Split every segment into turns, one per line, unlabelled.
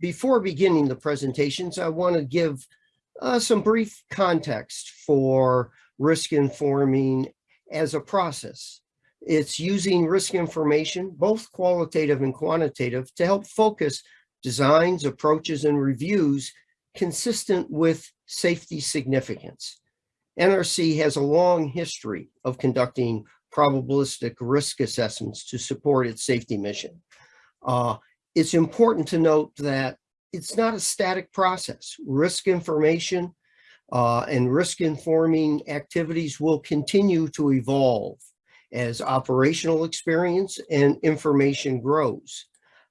before beginning the presentations, I want to give uh, some brief context for risk informing as a process. It's using risk information, both qualitative and quantitative, to help focus designs, approaches, and reviews consistent with safety significance. NRC has a long history of conducting probabilistic risk assessments to support its safety mission. Uh, it's important to note that it's not a static process. Risk information uh, and risk informing activities will continue to evolve as operational experience and information grows.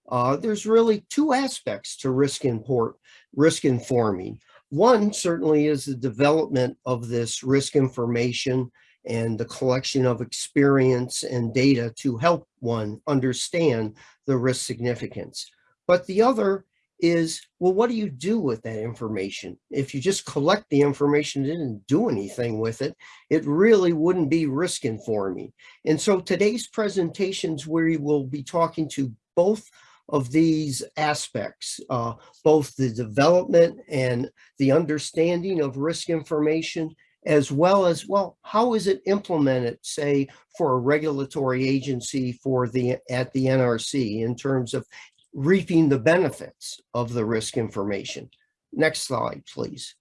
Uh, there's really two aspects to risk import, risk informing. One certainly is the development of this risk information and the collection of experience and data to help one understand the risk significance. But the other is, well, what do you do with that information? If you just collect the information and didn't do anything with it, it really wouldn't be risk informing. And so today's presentations we will be talking to both of these aspects, uh, both the development and the understanding of risk information, as well as, well, how is it implemented, say, for a regulatory agency for the at the NRC in terms of reaping the benefits of the risk information. Next slide, please.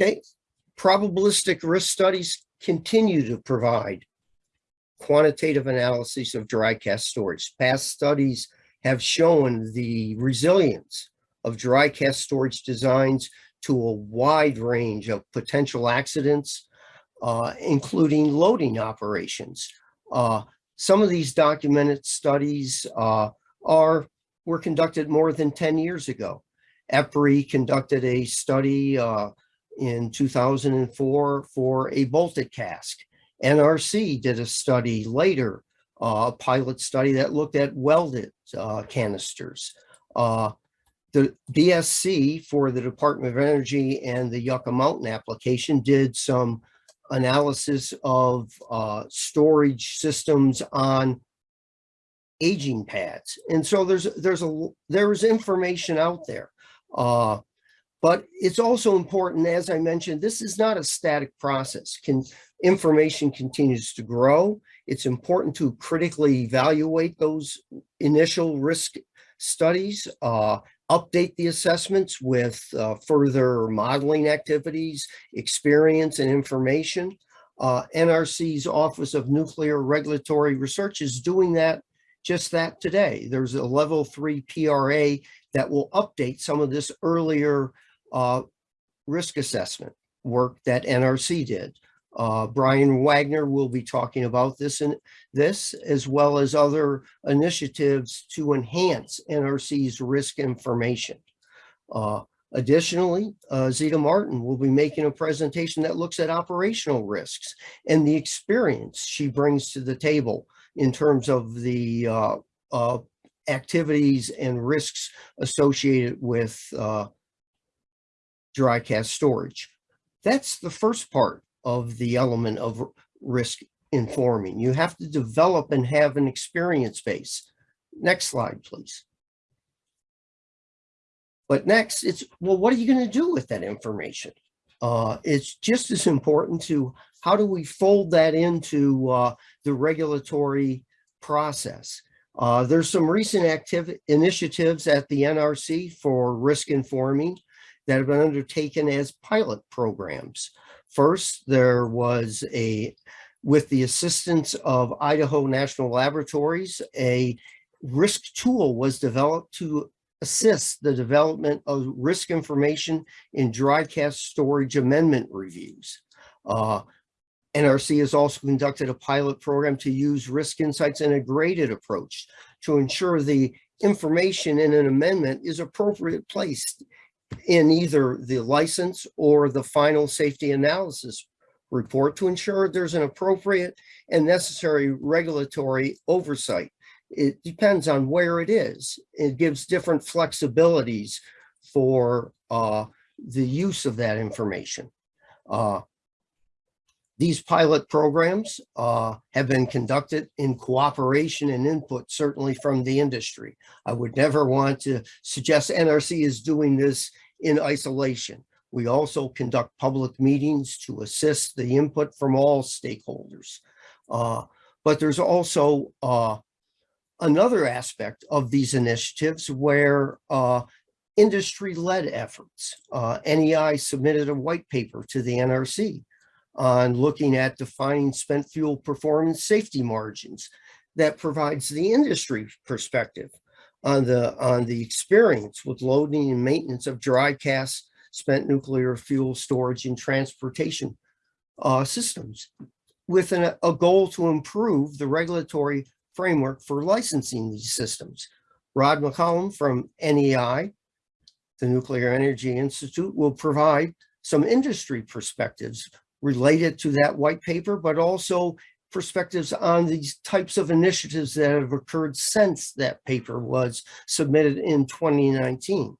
Okay, probabilistic risk studies continue to provide quantitative analysis of dry cask storage. Past studies have shown the resilience of dry cask storage designs to a wide range of potential accidents, uh, including loading operations. Uh, some of these documented studies uh, are were conducted more than 10 years ago. EPRI conducted a study uh, in 2004 for a bolted cask. NRC did a study later, uh, a pilot study that looked at welded uh, canisters. The BSC for the Department of Energy and the Yucca Mountain application did some analysis of uh, storage systems on aging pads. And so there's there's a there's information out there. Uh, but it's also important, as I mentioned, this is not a static process. Can information continues to grow. It's important to critically evaluate those initial risk studies, uh, update the assessments with uh, further modeling activities, experience and information. Uh, NRC's Office of Nuclear Regulatory Research is doing that, just that today. There's a level three PRA that will update some of this earlier uh, risk assessment work that NRC did. Uh, Brian Wagner will be talking about this and this, as well as other initiatives to enhance NRC's risk information. Uh, additionally, uh, Zita Martin will be making a presentation that looks at operational risks and the experience she brings to the table in terms of the uh, uh, activities and risks associated with uh, dry cask storage. That's the first part of the element of risk informing. You have to develop and have an experience base. Next slide, please. But next, it's, well, what are you going to do with that information? Uh, it's just as important to how do we fold that into uh, the regulatory process. Uh, there's some recent active initiatives at the NRC for risk informing that have been undertaken as pilot programs. First, there was a, with the assistance of Idaho National Laboratories, a risk tool was developed to assist the development of risk information in dry cask storage amendment reviews. Uh, NRC has also conducted a pilot program to use risk insights in a graded approach to ensure the information in an amendment is appropriately placed in either the license or the final safety analysis report to ensure there's an appropriate and necessary regulatory oversight. It depends on where it is. It gives different flexibilities for uh, the use of that information. Uh, These pilot programs uh, have been conducted in cooperation and input, certainly from the industry. I would never want to suggest NRC is doing this in isolation. We also conduct public meetings to assist the input from all stakeholders. Uh, But there's also uh, another aspect of these initiatives where uh, industry-led efforts. Uh, NEI submitted a white paper to the NRC on looking at defining spent fuel performance safety margins that provides the industry perspective on the on the experience with loading and maintenance of dry cask spent nuclear fuel storage and transportation uh, systems with an, a goal to improve the regulatory framework for licensing these systems. Rod McCullum from NEI, the Nuclear Energy Institute, will provide some industry perspectives related to that white paper, but also perspectives on these types of initiatives that have occurred since that paper was submitted in 2019.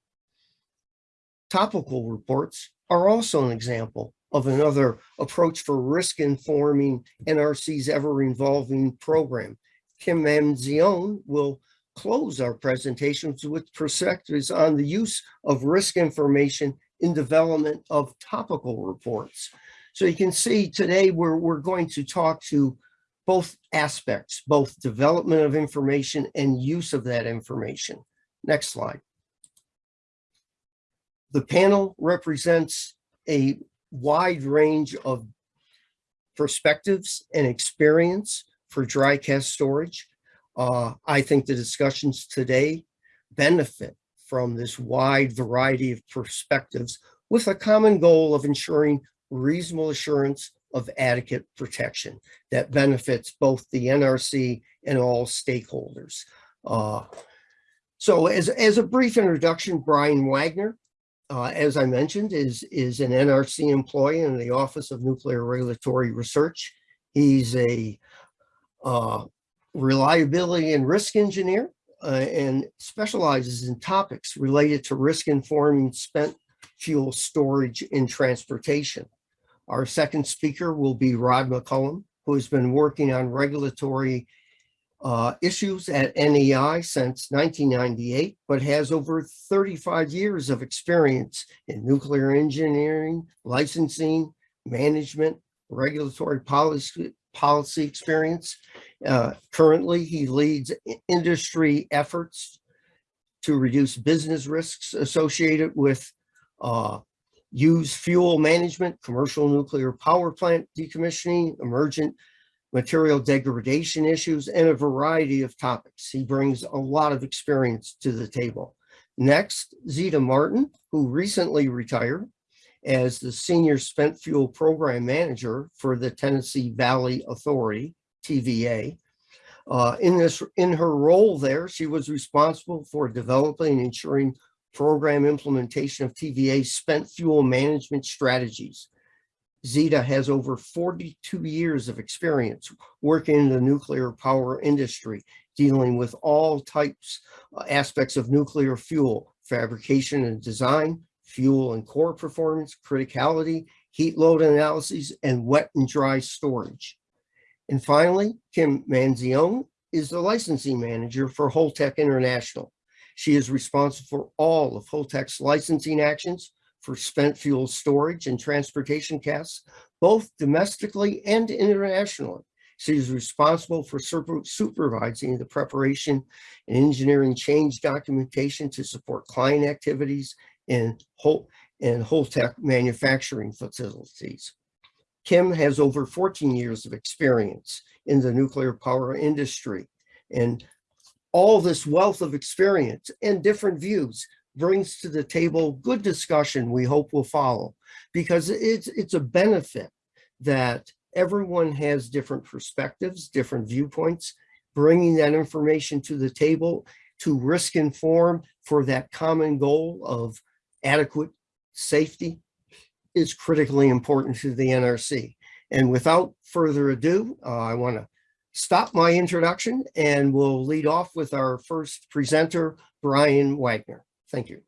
Topical reports are also an example of another approach for risk informing NRC's ever-evolving program. Kim Manzione will close our presentations with perspectives on the use of risk information in development of topical reports. So you can see today we're, we're going to talk to both aspects, both development of information and use of that information. Next slide. The panel represents a wide range of perspectives and experience for dry cask storage. Uh, I think the discussions today benefit from this wide variety of perspectives with a common goal of ensuring reasonable assurance of adequate protection that benefits both the NRC and all stakeholders. Uh, so as, as a brief introduction, Brian Wagner, uh, as I mentioned, is, is an NRC employee in the Office of Nuclear Regulatory Research. He's a uh, reliability and risk engineer uh, and specializes in topics related to risk informing spent fuel storage and transportation. Our second speaker will be Rod McCullum, who has been working on regulatory uh, issues at NEI since 1998, but has over 35 years of experience in nuclear engineering, licensing, management, regulatory policy, policy experience. Uh, currently, he leads industry efforts to reduce business risks associated with uh, use fuel management, commercial nuclear power plant decommissioning, emergent material degradation issues, and a variety of topics. He brings a lot of experience to the table. Next, Zita Martin, who recently retired as the Senior Spent Fuel Program Manager for the Tennessee Valley Authority, TVA. Uh, in this, in her role there, she was responsible for developing and ensuring program implementation of TVA spent fuel management strategies. Zita has over 42 years of experience working in the nuclear power industry, dealing with all types, uh, aspects of nuclear fuel, fabrication and design, fuel and core performance, criticality, heat load analyses, and wet and dry storage. And finally, Kim Manzione is the licensing manager for Holtec International. She is responsible for all of Holtec's licensing actions for spent fuel storage and transportation casks, both domestically and internationally. She is responsible for supervising the preparation and engineering change documentation to support client activities in Hol and Holtec manufacturing facilities. Kim has over 14 years of experience in the nuclear power industry and all this wealth of experience and different views brings to the table good discussion we hope will follow because it's it's a benefit that everyone has different perspectives different viewpoints bringing that information to the table to risk inform for that common goal of adequate safety is critically important to the NRC. And without further ado, uh, I want to stop my introduction and we'll lead off with our first presenter, Brian Wagner. Thank you.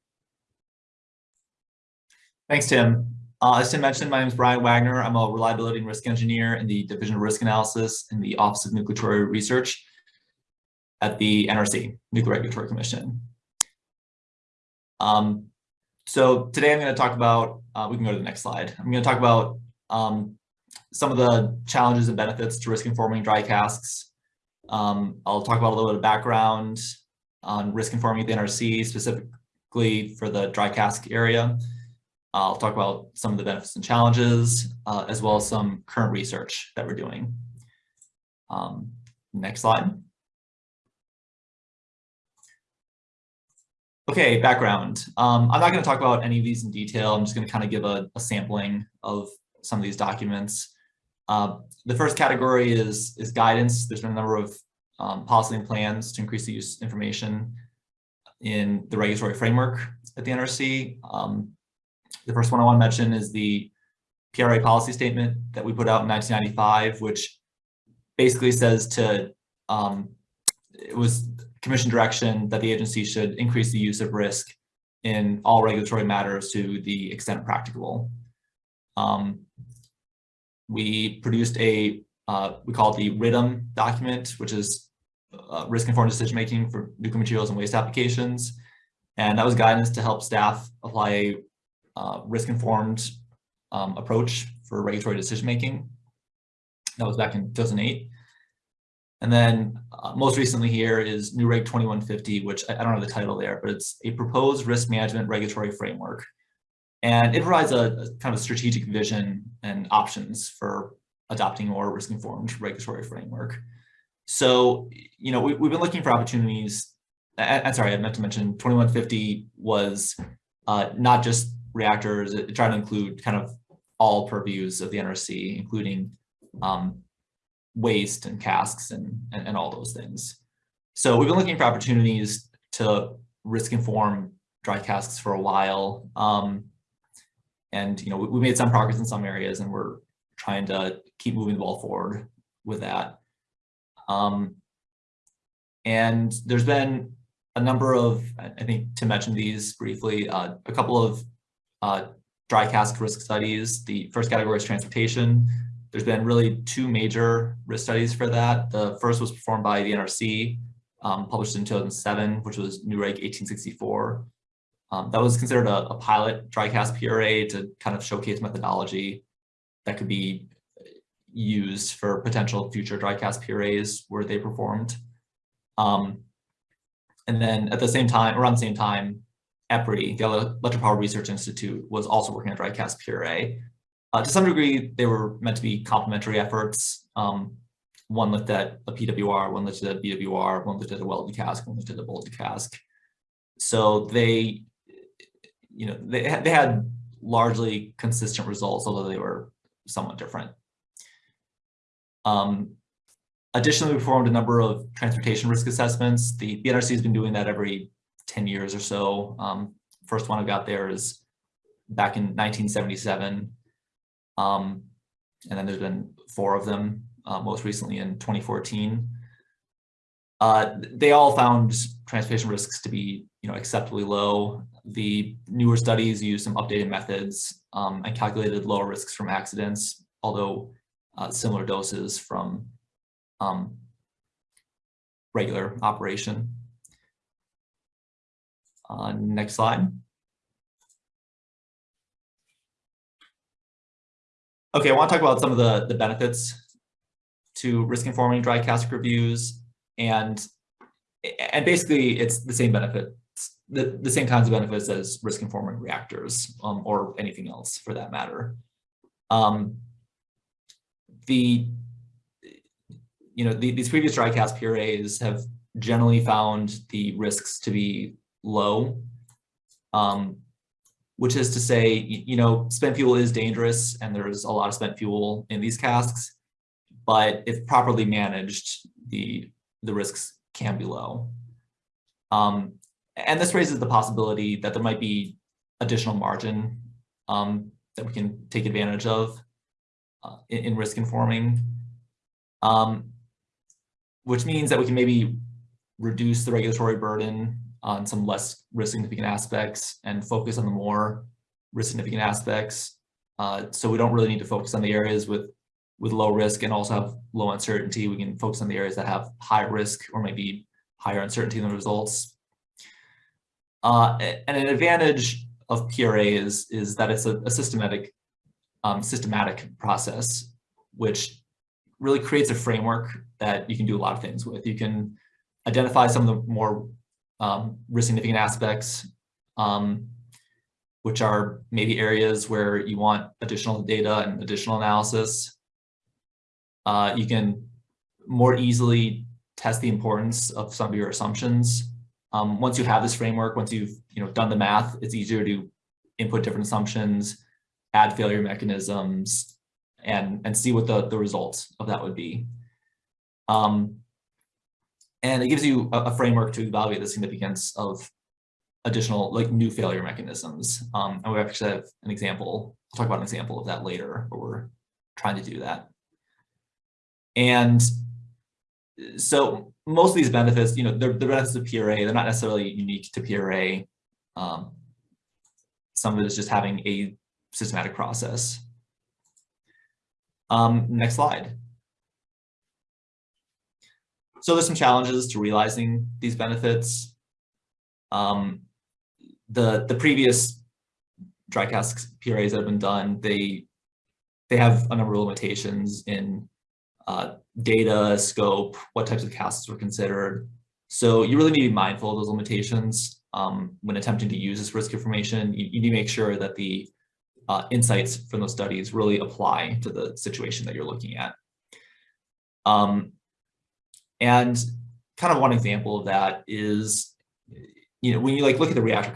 Thanks, Tim. Uh, as Tim mentioned, my name is Brian Wagner. I'm a reliability and risk engineer in the Division of Risk Analysis in the Office of Nuclear Research at the NRC, Nuclear Regulatory Commission. Um, so today I'm going to talk about, uh, we can go to the next slide. I'm going to talk about um, some of the challenges and benefits to risk informing dry casks. Um, I'll talk about a little bit of background on risk informing the NRC, specifically for the dry cask area. I'll talk about some of the benefits and challenges, uh, as well as some current research that we're doing. Um, next slide. Okay, background. Um, I'm not going to talk about any of these in detail. I'm just going to kind of give a, a, sampling of some of these documents. Uh, the first category is, is guidance. There's been a number of um, policy and plans to increase the use of information in the regulatory framework at the NRC. Um, the first one I want to mention is the PRA policy statement that we put out in 1995, which basically says to, um, it was commission direction that the agency should increase the use of risk in all regulatory matters to the extent practicable. Um, we produced a, uh, we call it the RIDDM document, which is uh, risk-informed decision-making for nuclear materials and waste applications. And that was guidance to help staff apply a uh, risk-informed um, approach for regulatory decision-making. That was back in 2008. And then uh, most recently here is NUREG 2150, which I, I, don't have the title there, but it's a proposed risk management regulatory framework. And it provides a, a kind of strategic vision and options for adopting more risk-informed regulatory framework. So, you know, we, have been looking for opportunities. I'm sorry, I meant to mention 2150 was uh, not just reactors. It, it tried to include kind of all purviews of the NRC, including um, waste and casks and, and, and all those things. So we've been looking for opportunities to risk inform dry casks for a while. Um, and, you know, we, we, made some progress in some areas and we're trying to keep moving the ball forward with that. Um, and there's been a number of, I think to mention these briefly, uh, a couple of uh, dry cask risk studies. The first category is transportation. There's been really two major risk studies for that. The first was performed by the NRC, um, published in 2007, which was NUREG 1864. Um, that was considered a, a, pilot dry cask PRA to kind of showcase methodology that could be used for potential future dry cask PRAs where they performed. Um, and then at the same time, around the same time, EPRI, the Electric Power Research Institute, was also working on dry cask PRA. Uh, to some degree, they were meant to be complementary efforts. Um, one looked at a PWR, one looked at a BWR, one looked at a welded cask, one looked at a bolted cask. So they, you know, they, they had largely consistent results, although they were somewhat different. Um, additionally, we performed a number of transportation risk assessments. The BNRC has been doing that every 10 years or so. Um, first one I got there is back in 1977. Um, and then there's been four of them, uh, most recently in 2014. Uh, they all found transportation risks to be you know, acceptably low. The newer studies use some updated methods um, and calculated lower risks from accidents, although uh, similar doses from um, regular operation. Uh, next slide. Okay, I want to talk about some of the, the benefits to risk informing dry cask reviews and and basically it's the same benefits the, the same kinds of benefits as risk informing reactors um, or anything else for that matter. Um, the you know the, these previous dry cask PRAs have generally found the risks to be low, um, which is to say, you know, spent fuel is dangerous and there's a lot of spent fuel in these casks, but if properly managed, the, the risks can be low. Um, and this raises the possibility that there might be additional margin um, that we can take advantage of uh, in, in, risk informing, um, which means that we can maybe reduce the regulatory burden on some less risk significant aspects and focus on the more risk significant aspects. Uh, so we don't really need to focus on the areas with with low risk and also have low uncertainty. We can focus on the areas that have high risk or maybe higher uncertainty in the results. Uh, and an advantage of PRA is, is that it's a, a systematic, um, systematic process, which really creates a framework that you can do a lot of things with. You can identify some of the more um, risk significant aspects, um, which are maybe areas where you want additional data and additional analysis. Uh, you can more easily test the importance of some of your assumptions. Um, once you have this framework, once you've you know done the math, it's easier to input different assumptions, add failure mechanisms, and and see what the the results of that would be. Um, and it gives you a, a, framework to evaluate the significance of additional like new failure mechanisms. Um, and we actually have an example. I'll talk about an example of that later, where we're trying to do that. And so most of these benefits, you know, they're the benefits of PRA. They're not necessarily unique to PRA. Um, some of it is just having a systematic process. Um, next slide. So there's some challenges to realizing these benefits. Um, the the previous dry cask PRAs that have been done, they they have a number of limitations in uh, data, scope, what types of casks were considered. So you really need to be mindful of those limitations um, when attempting to use this risk information. You, you need to make sure that the uh, insights from those studies really apply to the situation that you're looking at. Um, and kind of one example of that is, you know, when you like look at the reactor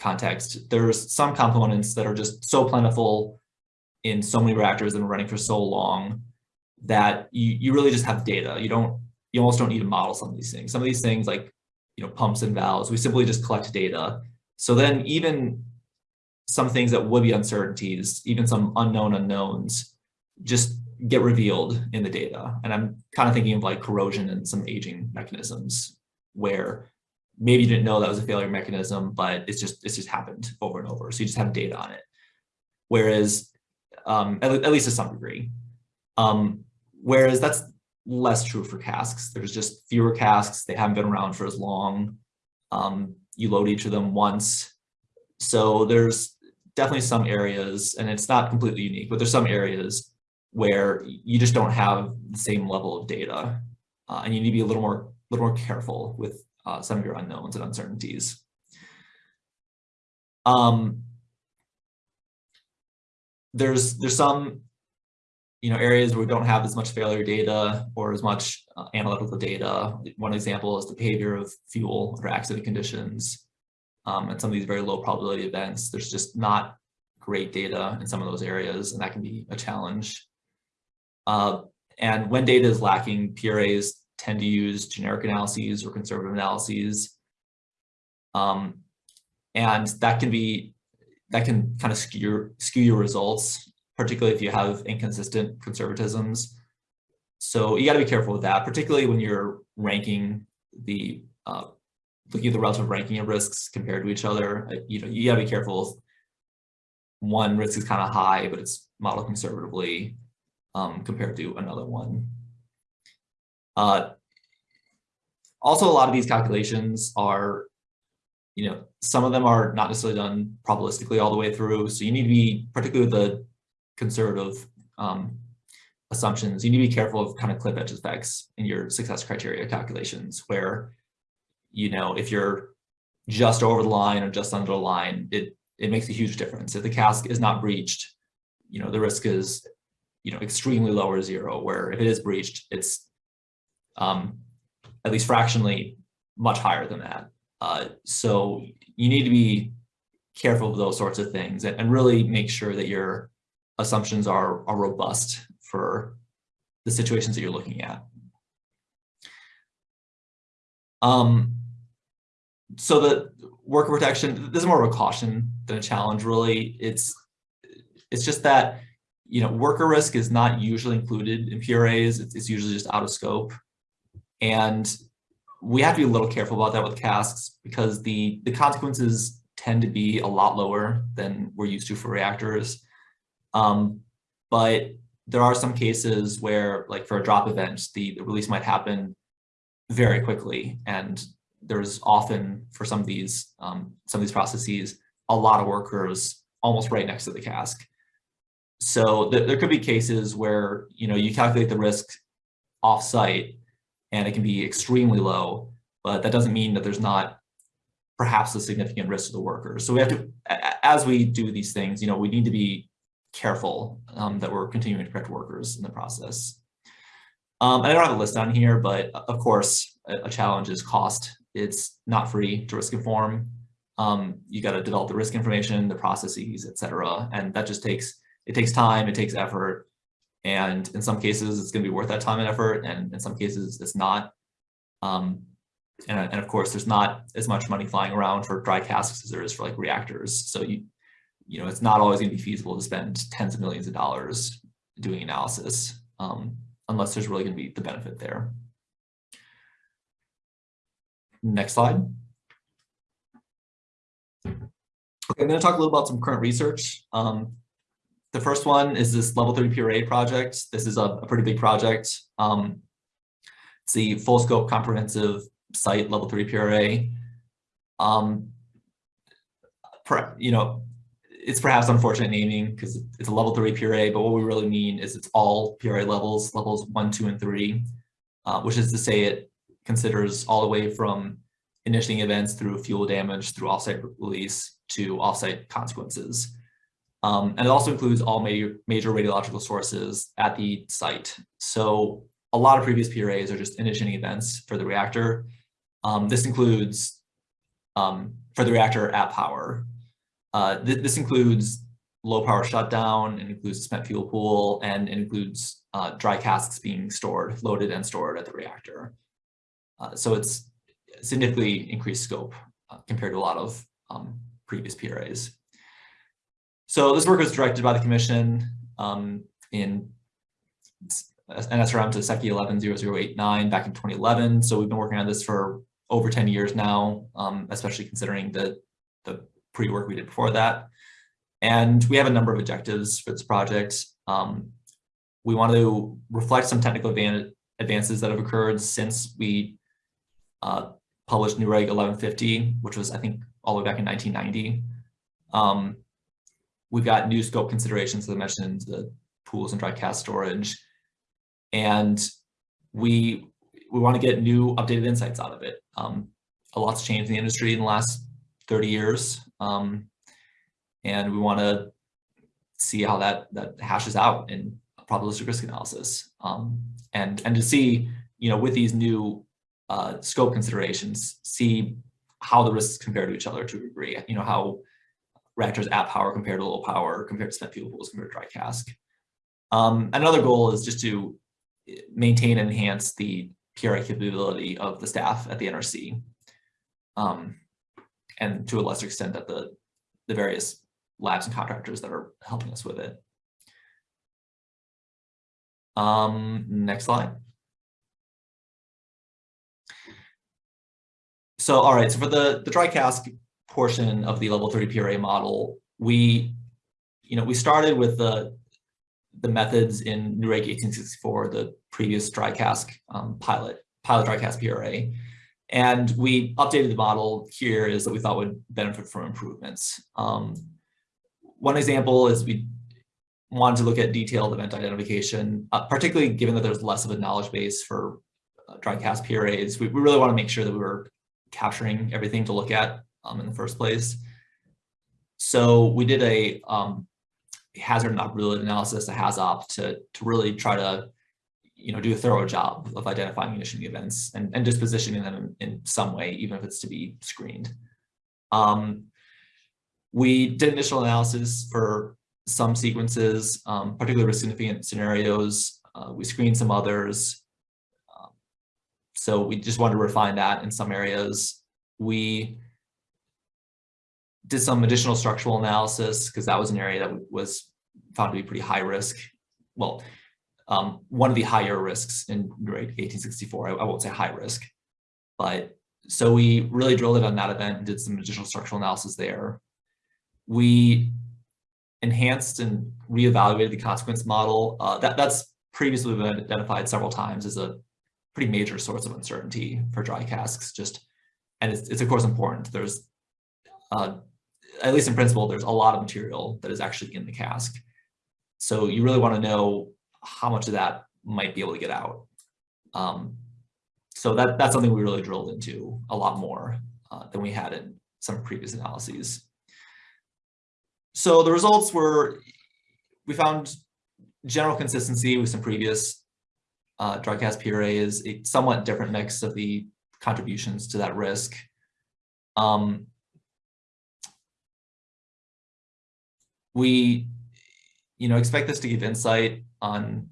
context, there's some components that are just so plentiful in so many reactors and running for so long that you, you really just have data. You don't, you almost don't need to model some of these things. Some of these things like, you know, pumps and valves, we simply just collect data. So then even some things that would be uncertainties, even some unknown unknowns, just get revealed in the data. And I'm kind of thinking of like corrosion and some aging mechanisms where maybe you didn't know that was a failure mechanism, but it's just it's just happened over and over. So you just have data on it. Whereas, um, at, at least to some degree, um, Whereas that's less true for casks. There's just fewer casks. They haven't been around for as long. Um, you load each of them once. So there's definitely some areas, and it's not completely unique, but there's some areas where you just don't have the same level of data. Uh, and you need to be a little more, little more careful with uh, some of your unknowns and uncertainties. Um, there's there's some you know, areas where we don't have as much failure data or as much uh, analytical data. One example is the behavior of fuel or accident conditions. Um, and some of these very low probability events, there's just not great data in some of those areas, and that can be a challenge. Uh, and when data is lacking, PRAs tend to use generic analyses or conservative analyses. Um, and that can be, that can kind of skew, skew your results particularly if you have inconsistent conservatisms. So you got to be careful with that, particularly when you're ranking the, uh, looking at the relative ranking of risks compared to each other. Uh, you know, you got to be careful one risk is kind of high, but it's modeled conservatively um, compared to another one. Uh, also, a lot of these calculations are, you know, some of them are not necessarily done probabilistically all the way through. So you need to be, particularly with the conservative um, assumptions, you need to be careful of kind of cliff edge effects in your success criteria calculations where, you know, if you're just over the line or just under the line, it, it makes a huge difference. If the cask is not breached, you know, the risk is, you know, extremely low or zero, where if it is breached, it's um, at least fractionally much higher than that. Uh, so you need to be careful of those sorts of things and, and really make sure that you're assumptions are, are robust for the situations that you're looking at. Um, so the worker protection, this is more of a caution than a challenge, really. It's, it's just that, you know, worker risk is not usually included in PRAs. It's, it's usually just out of scope. And we have to be a little careful about that with casks because the, the consequences tend to be a lot lower than we're used to for reactors. Um, but there are some cases where, like for a drop event, the, the release might happen very quickly. And there's often, for some of these, um, some of these processes, a lot of workers almost right next to the cask. So th there could be cases where, you know, you calculate the risk off-site and it can be extremely low, but that doesn't mean that there's not perhaps a significant risk to the workers. So we have to, as we do these things, you know, we need to be careful um, that we're continuing to protect workers in the process. Um, I don't have a list on here, but of course, a, a challenge is cost. It's not free to risk inform. Um, you got to develop the risk information, the processes, et cetera. And that just takes, it takes time, it takes effort. And in some cases, it's going to be worth that time and effort. And in some cases, it's not. Um, and, and of course, there's not as much money flying around for dry casks as there is for like reactors. So you, you know, it's not always going to be feasible to spend tens of millions of dollars doing analysis um, unless there's really going to be the benefit there. Next slide. Okay, I'm going to talk a little about some current research. Um, the first one is this level three PRA project. This is a, a pretty big project. Um, it's the full scope comprehensive site level three PRA. Um, you know, it's perhaps unfortunate naming because it's a level three PRA, but what we really mean is it's all PRA levels, levels one, two, and three, uh, which is to say it considers all the way from initiating events through fuel damage, through offsite release to offsite consequences. Um, and it also includes all major, major radiological sources at the site. So a lot of previous PRAs are just initiating events for the reactor. Um, this includes um, for the reactor at power. Uh, th this includes low power shutdown, it includes spent fuel pool, and it includes uh, dry casks being stored, loaded and stored at the reactor. Uh, so it's significantly increased scope uh, compared to a lot of um, previous PRAs. So this work was directed by the commission um, in NSRM to SECY 110089 back in 2011. So we've been working on this for over 10 years now, um, especially considering the, the pre-work we did before that. And we have a number of objectives for this project. Um, we want to reflect some technical advances that have occurred since we uh, published NUREG 1150, which was, I think, all the way back in 1990. Um, we've got new scope considerations, as I mentioned, the pools and dry cask storage. And we we want to get new updated insights out of it. Um, a lot's changed in the industry in the last 30 years. Um, and we want to see how that that hashes out in probabilistic risk analysis. Um, and, and to see, you know, with these new uh, scope considerations, see how the risks compare to each other to a degree, you know, how reactors at power compared to low power, compared to spent fuel pools, compared to dry cask. Um, another goal is just to maintain and enhance the PRA capability of the staff at the NRC. Um, and to a lesser extent at the, the various labs and contractors that are helping us with it. Um, next slide. So, all right, so for the, the dry cask portion of the level 30 PRA model, we, you know, we started with the, the methods in NUREG 1864, the previous dry cask um, pilot, pilot dry cask PRA. And we updated the model here is that we thought would benefit from improvements. Um, one example is we wanted to look at detailed event identification, uh, particularly given that there's less of a knowledge base for uh, dry cask PRAs. We, we really want to make sure that we were capturing everything to look at um, in the first place. So we did a um, hazard and operability analysis, a HAZOP, to, to really try to you know, do a thorough job of identifying initiating events and, and dispositioning them in, some way, even if it's to be screened. Um, we did initial analysis for some sequences, um, particularly risk significant scenarios. Uh, we screened some others. Um, so we just wanted to refine that in some areas. We did some additional structural analysis because that was an area that was found to be pretty high risk. Well, um, one of the higher risks in 1864. I, I, won't say high risk, but so we really drilled it on that event and did some additional structural analysis there. We enhanced and reevaluated the consequence model. Uh, that, that's previously been identified several times as a pretty major source of uncertainty for dry casks. Just and it's, it's of course important. There's uh, at least in principle, there's a lot of material that is actually in the cask. So you really want to know how much of that might be able to get out. Um, so that, that's something we really drilled into a lot more uh, than we had in some previous analyses. So the results were, we found general consistency with some previous uh, dry cask PRAs, a somewhat different mix of the contributions to that risk. Um, we, you know, expect this to give insight on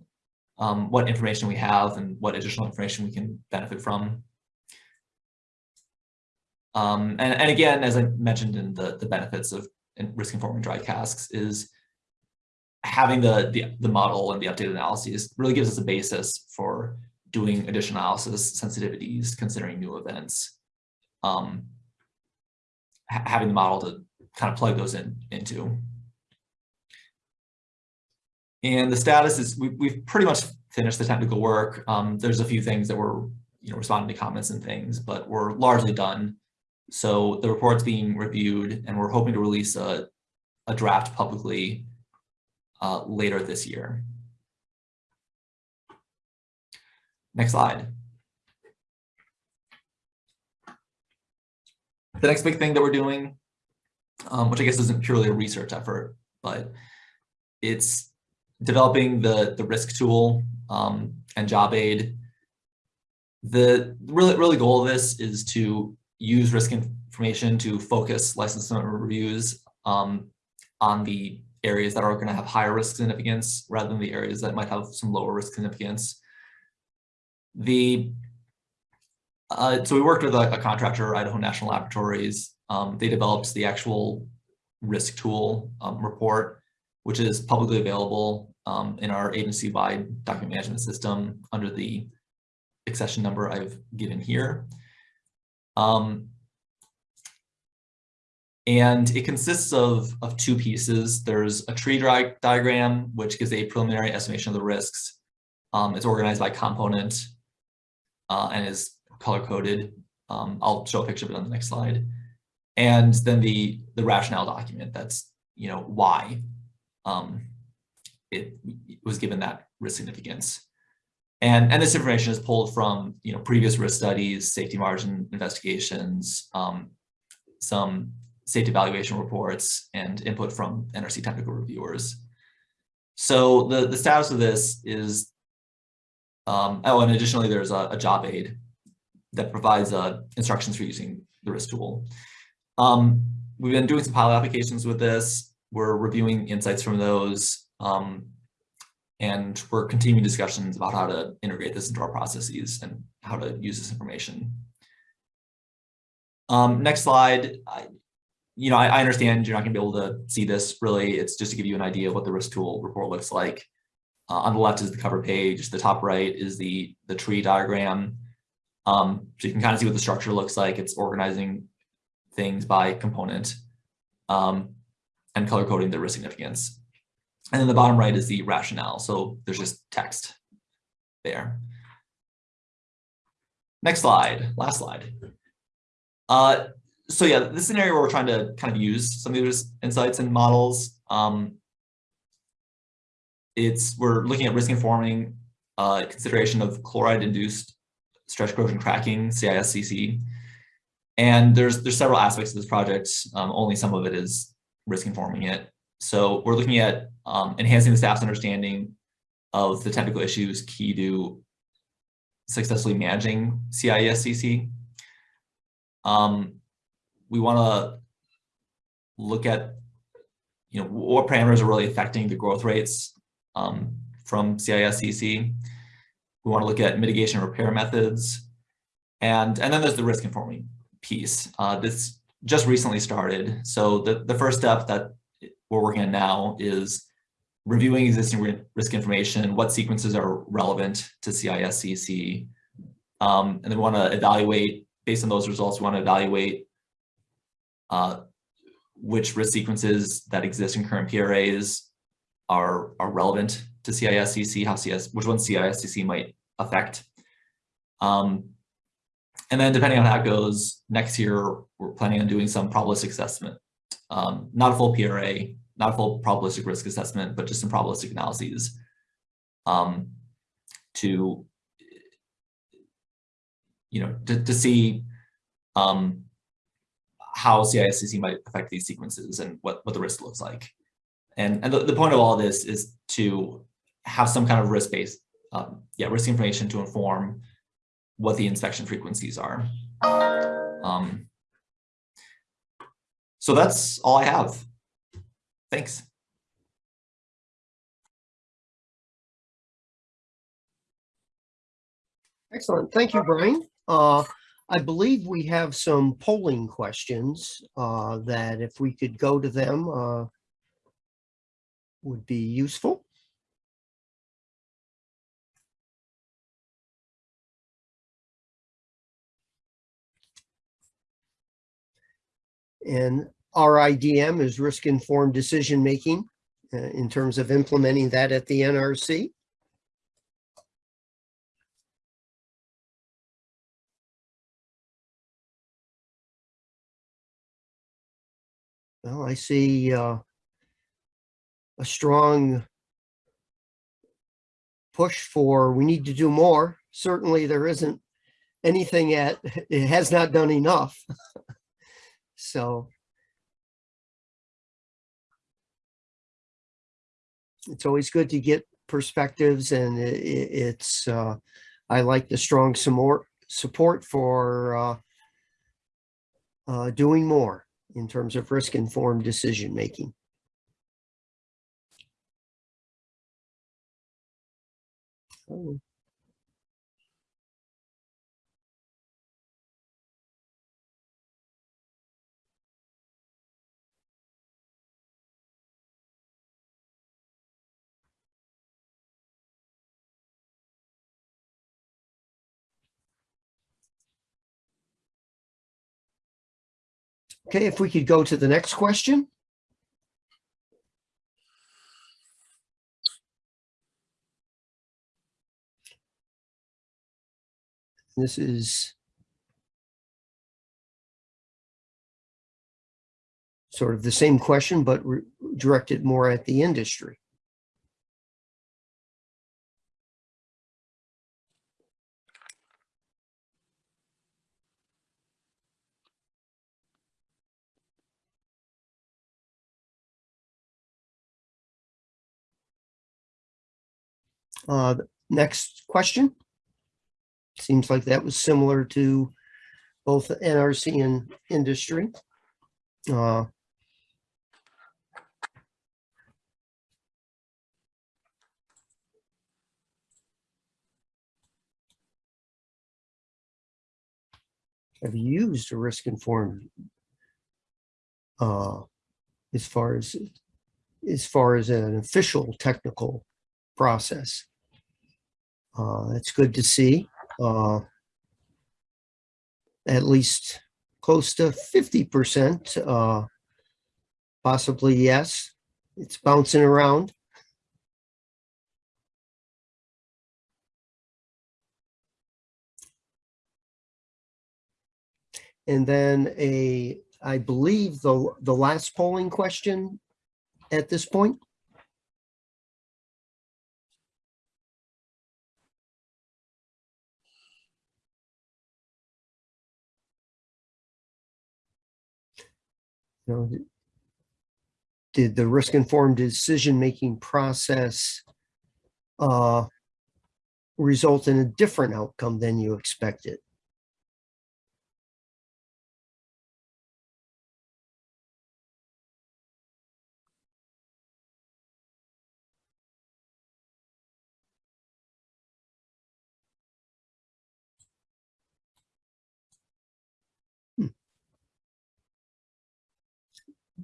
um, what information we have and what additional information we can benefit from. Um, and, and again, as I mentioned in the, the benefits of risk informing dry casks is having the, the, the model and the updated analyses really gives us a basis for doing additional analysis sensitivities, considering new events, um, ha having the model to kind of plug those in into. And the status is we, we've pretty much finished the technical work. Um, there's a few things that we're you know, responding to comments and things, but we're largely done. So the report's being reviewed and we're hoping to release a, a draft publicly uh, later this year. Next slide. The next big thing that we're doing, um, which I guess isn't purely a research effort, but it's developing the, the risk tool um, and job aid. The really, really goal of this is to use risk information to focus license reviews um, on the areas that are going to have higher risk significance rather than the areas that might have some lower risk significance. The uh, so we worked with a, a, contractor, Idaho National Laboratories. Um, they developed the actual risk tool um, report, which is publicly available um, in our agency-wide document management system under the accession number I've given here. Um, and it consists of, of two pieces. There's a tree diagram, which gives a preliminary estimation of the risks. Um, it's organized by component uh, and is color coded. Um, I'll show a picture of it on the next slide. And then the, the rationale document that's, you know, why um, it, was given that risk significance. And, and this information is pulled from, you know, previous risk studies, safety margin investigations, um, some safety evaluation reports, and input from NRC technical reviewers. So the, the status of this is um, oh, and additionally, there's a, a job aid that provides uh, instructions for using the risk tool. Um, we've been doing some pilot applications with this. We're reviewing insights from those. Um, and we're continuing discussions about how to integrate this into our processes and how to use this information. Um, next slide. I, you know, I, I understand you're not going to be able to see this really. It's just to give you an idea of what the risk tool report looks like. Uh, on the left is the cover page. The top right is the, the tree diagram. Um, so you can kind of see what the structure looks like. It's organizing things by component um, and color coding the risk significance. And then the bottom right is the rationale. So there's just text there. Next slide, last slide. Uh, so yeah, this is an area where we're trying to kind of use some of these insights and models. Um, it's we're looking at risk informing uh, consideration of chloride-induced stress corrosion cracking, CISCC. And there's there's several aspects of this project. Um, only some of it is risk informing it. So we're looking at um, enhancing the staff's understanding of the technical issues key to successfully managing CISCC. Um, we want to look at you know what parameters are really affecting the growth rates um, from CISCC. We want to look at mitigation repair methods. And, and then there's the risk informing piece. Uh, this just recently started. So the, the first step that we're working on now is reviewing existing risk information, what sequences are relevant to CISCC. Um, and then we want to evaluate, based on those results, we want to evaluate uh, which risk sequences that exist in current PRAs are, are relevant to CISCC, how CS, which ones CISCC might affect. Um, and then depending on how it goes, next year, we're planning on doing some probabilistic assessment. Um, not a full PRA, not a full probabilistic risk assessment, but just some probabilistic analyses um, to, you know, to, to see um, how CISCC might affect these sequences and what, what the risk looks like. And, and the, the point of all this is to have some kind of risk-based, um, yeah, risk information to inform what the inspection frequencies are. Um, so that's all I have. Thanks.
Excellent. Thank you, Brian. Uh, I believe we have some polling questions uh, that if we could go to them uh, would be useful. And RIDM is risk-informed decision-making uh, in terms of implementing that at the NRC. Well, I see uh, a strong push for, we need to do more. Certainly, there isn't anything at, it has not done enough. So it's always good to get perspectives and i- i- it's, uh, I like the strong support, support for uh, uh, doing more in terms of risk-informed decision-making. Oh, Okay, if we could go to the next question. This is sort of the same question, but directed more at the industry. Uh, next question. Seems like that was similar to both NRC and industry. Uh, Have used a risk informed uh, as far as as far as an official technical process. Uh, it's good to see. Uh, at least close to fifty percent, uh, possibly yes. It's bouncing around. And then a, I believe the, the last polling question at this point. Know, did the risk informed decision making process uh, result in a different outcome than you expected?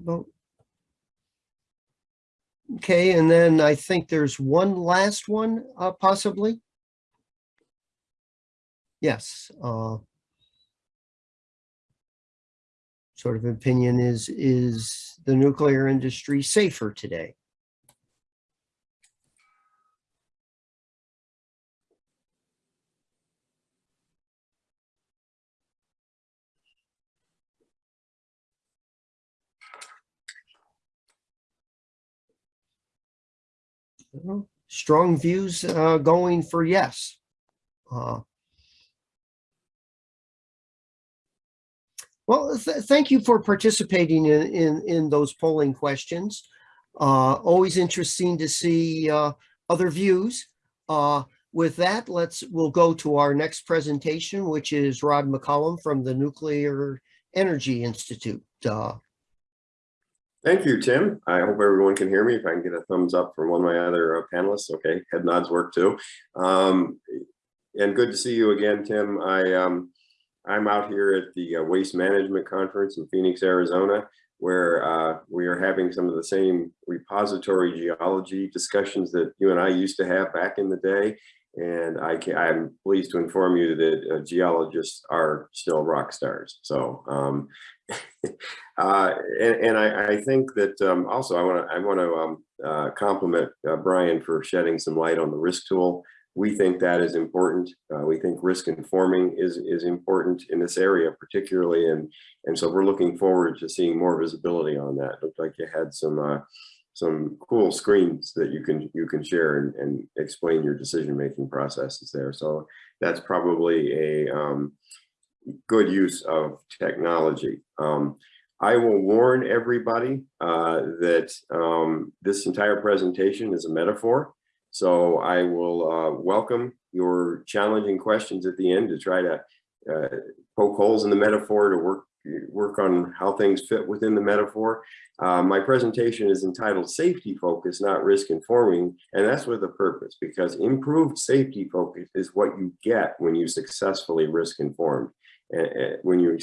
Well. Okay, and then I think there's one last one, uh, possibly. Yes, uh. sort of opinion is, is the nuclear industry safer today? Well, Strong views uh, going for yes. Uh, Well, th- thank you for participating in, in, in those polling questions. Uh, Always interesting to see uh, other views. Uh, With that, let's, we'll go to our next presentation, which is Rod McCullum from the Nuclear Energy Institute.
Thank you, Tim. I hope everyone can hear me. If I can get a thumbs up from one of my other uh, panelists, okay, head nods work too. Um, and good to see you again, Tim. I, um, I'm out here at the uh, Waste Management Conference in Phoenix, Arizona, where uh, we are having some of the same repository geology discussions that you and I used to have back in the day. And I can, I'm pleased to inform you that uh, geologists are still rock stars. So um, uh, and, and I, I think that um, also I want to I want to um, uh, compliment uh, Brian for shedding some light on the risk tool. We think that is important. Uh, we think risk informing is is important in this area, particularly, and and so we're looking forward to seeing more visibility on that. Looked like you had some uh, some cool screens that you can you can share and, and explain your decision making processes there. So that's probably a um, good use of technology. Um, I will warn everybody uh, that um, this entire presentation is a metaphor. So I will uh, welcome your challenging questions at the end to try to uh, poke holes in the metaphor to work work on how things fit within the metaphor. Uh, my presentation is entitled Safety Focus, not Risk Informing, and that's with a purpose because improved safety focus is what you get when you successfully risk inform when you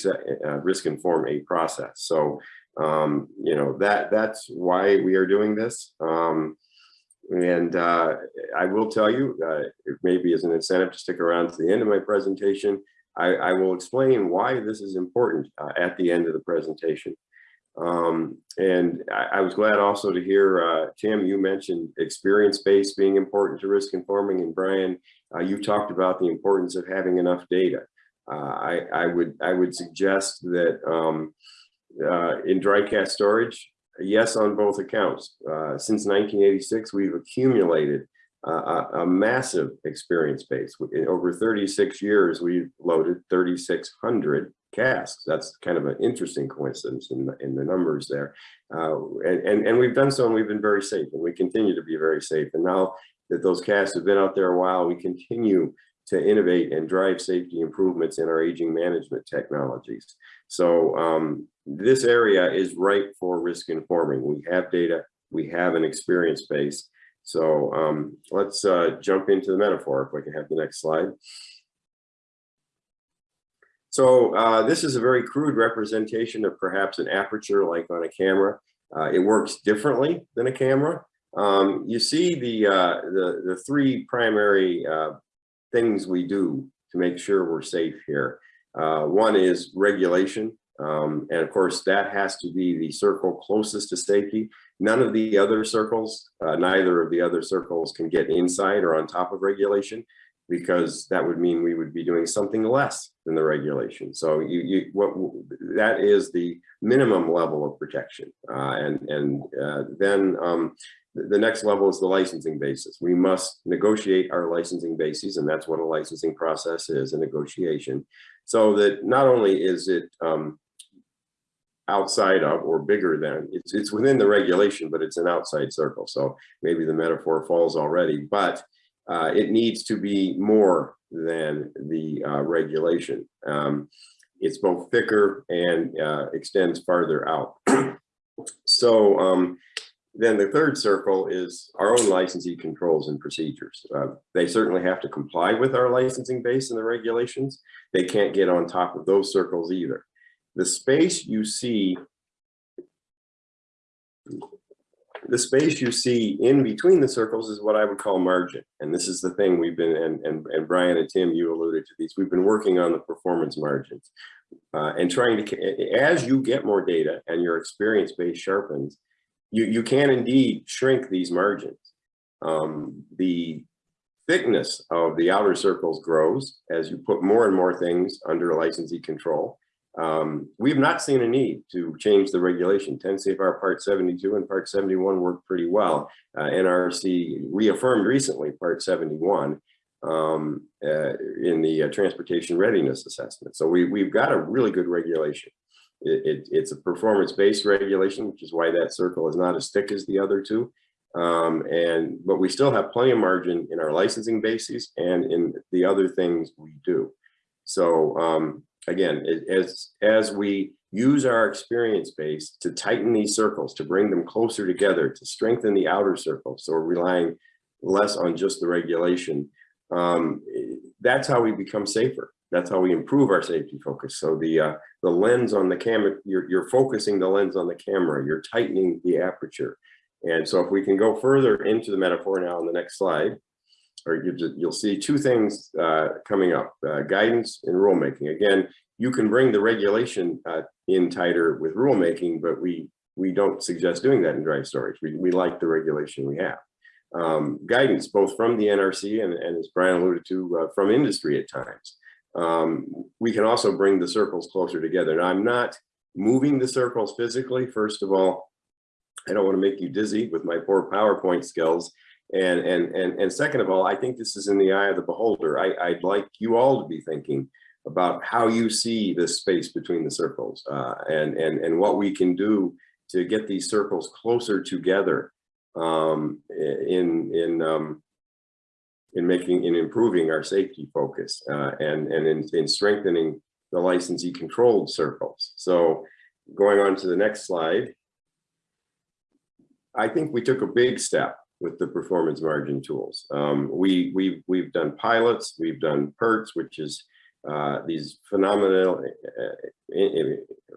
uh, risk inform a process. So, um, you know, that that's why we are doing this. Um, and uh, I will tell you, uh, maybe as an incentive to stick around to the end of my presentation, I, I will explain why this is important uh, at the end of the presentation. Um, and I, I, was glad also to hear, uh, Tim, you mentioned experience-based being important to risk informing, and Brian, uh, you talked about the importance of having enough data. Uh, I, would I would suggest that um, uh, in dry cask storage, yes, on both accounts. Uh, since 1986, we've accumulated a, a, massive experience base. In over 36 years, we've loaded 3,600 casks. That's kind of an interesting coincidence in the, in the numbers there. Uh, and, and, and we've done so and we've been very safe and we continue to be very safe. And now that those casks have been out there a while, we continue to innovate and drive safety improvements in our aging management technologies. So um, this area is ripe for risk informing. We have data, we have an experience base. So um, let's uh, jump into the metaphor if we can have the next slide. So uh, this is a very crude representation of perhaps an aperture like on a camera. Uh, it works differently than a camera. Um, you see the, uh, the, the three primary uh, things we do to make sure we're safe here. Uh, one is regulation. Um, and of course, that has to be the circle closest to safety. None of the other circles, uh, neither of the other circles can get inside or on top of regulation because that would mean we would be doing something less than the regulation. So you, you what that is the minimum level of protection. Uh, and and uh, then um, the next level is the licensing basis. We must negotiate our licensing bases, and that's what a licensing process is, a negotiation. So that not only is it um, outside of or bigger than, it's, it's within the regulation, but it's an outside circle. So maybe the metaphor falls already, but uh, it needs to be more than the uh, regulation. Um, it's both thicker and uh, extends farther out. so um, then the third circle is our own licensee controls and procedures. Uh, they certainly have to comply with our licensing base and the regulations. They can't get on top of those circles either. The space you see, the space you see in between the circles is what I would call margin. And this is the thing we've been, and, and, and Brian and Tim, you alluded to these, we've been working on the performance margins. uh, and trying to, as you get more data and your experience base sharpens, you, you can indeed shrink these margins. Um, the thickness of the outer circles grows as you put more and more things under licensee control. Um, we have not seen a need to change the regulation. 10 CFR Part 72 and Part 71 work pretty well. Uh, NRC reaffirmed recently Part 71 um, uh, in the uh, Transportation Readiness Assessment. So we, we've got a really good regulation. It, it, it's a performance-based regulation, which is why that circle is not as thick as the other two. Um, and, but we still have plenty of margin in our licensing bases and in the other things we do. So, um, again, a- as, as we use our experience base to tighten these circles, to bring them closer together, to strengthen the outer circles, so we're relying less on just the regulation, um, that's how we become safer. That's how we improve our safety focus. So the, uh, the lens on the camera, you're, you're focusing the lens on the camera, you're tightening the aperture. And so if we can go further into the metaphor now on the next slide, or you you'll see two things uh, coming up, uh, guidance and rulemaking. Again, you can bring the regulation uh, in tighter with rulemaking, but we we don't suggest doing that in dry storage. We, we like the regulation we have. Um, guidance, both from the NRC and, and as Brian alluded to, uh, from industry at times. Um, we can also bring the circles closer together. Now, I'm not moving the circles physically. First of all, I don't want to make you dizzy with my poor PowerPoint skills. And, and, and, and second of all, I think this is in the eye of the beholder. I, I'd like you all to be thinking about how you see this space between the circles uh, and, and, and what we can do to get these circles closer together um, in, in, um, in making, in improving our safety focus uh, and, and in, in strengthening the licensee controlled circles. So going on to the next slide. I think we took a big step with the performance margin tools. Um, we, we, we've done pilots, we've done PIRTs, which is uh, these phenomenal, uh,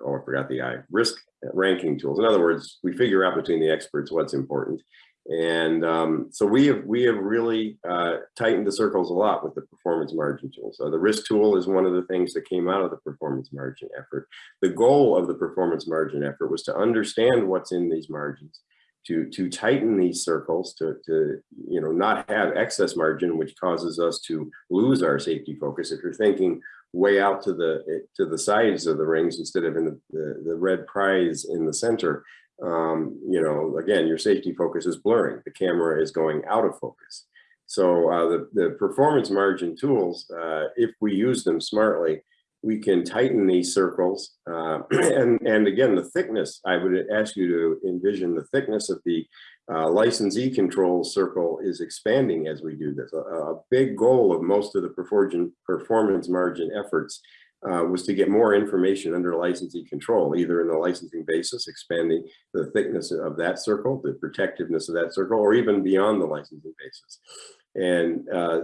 oh, I forgot the I, risk ranking tools. In other words, we figure out between the experts what's important. And um, so we have we have really uh, tightened the circles a lot with the performance margin tool. So the risk tool is one of the things that came out of the performance margin effort. The goal of the performance margin effort was to understand what's in these margins, to to tighten these circles, to to you know not have excess margin, which causes us to lose our safety focus. If you're thinking way out to the to the sides of the rings instead of in the the, the red prize in the center, um, you know, again, your safety focus is blurring. The camera is going out of focus. So uh, the, the performance margin tools, uh, if we use them smartly, we can tighten these circles. Uh, and, and again, the thickness, I would ask you to envision the thickness of the uh, licensee control circle is expanding as we do this. A, a big goal of most of the performance, performance margin efforts uh, was to get more information under licensee control, either in the licensing basis, expanding the thickness of that circle, the protectiveness of that circle, or even beyond the licensing basis. And uh,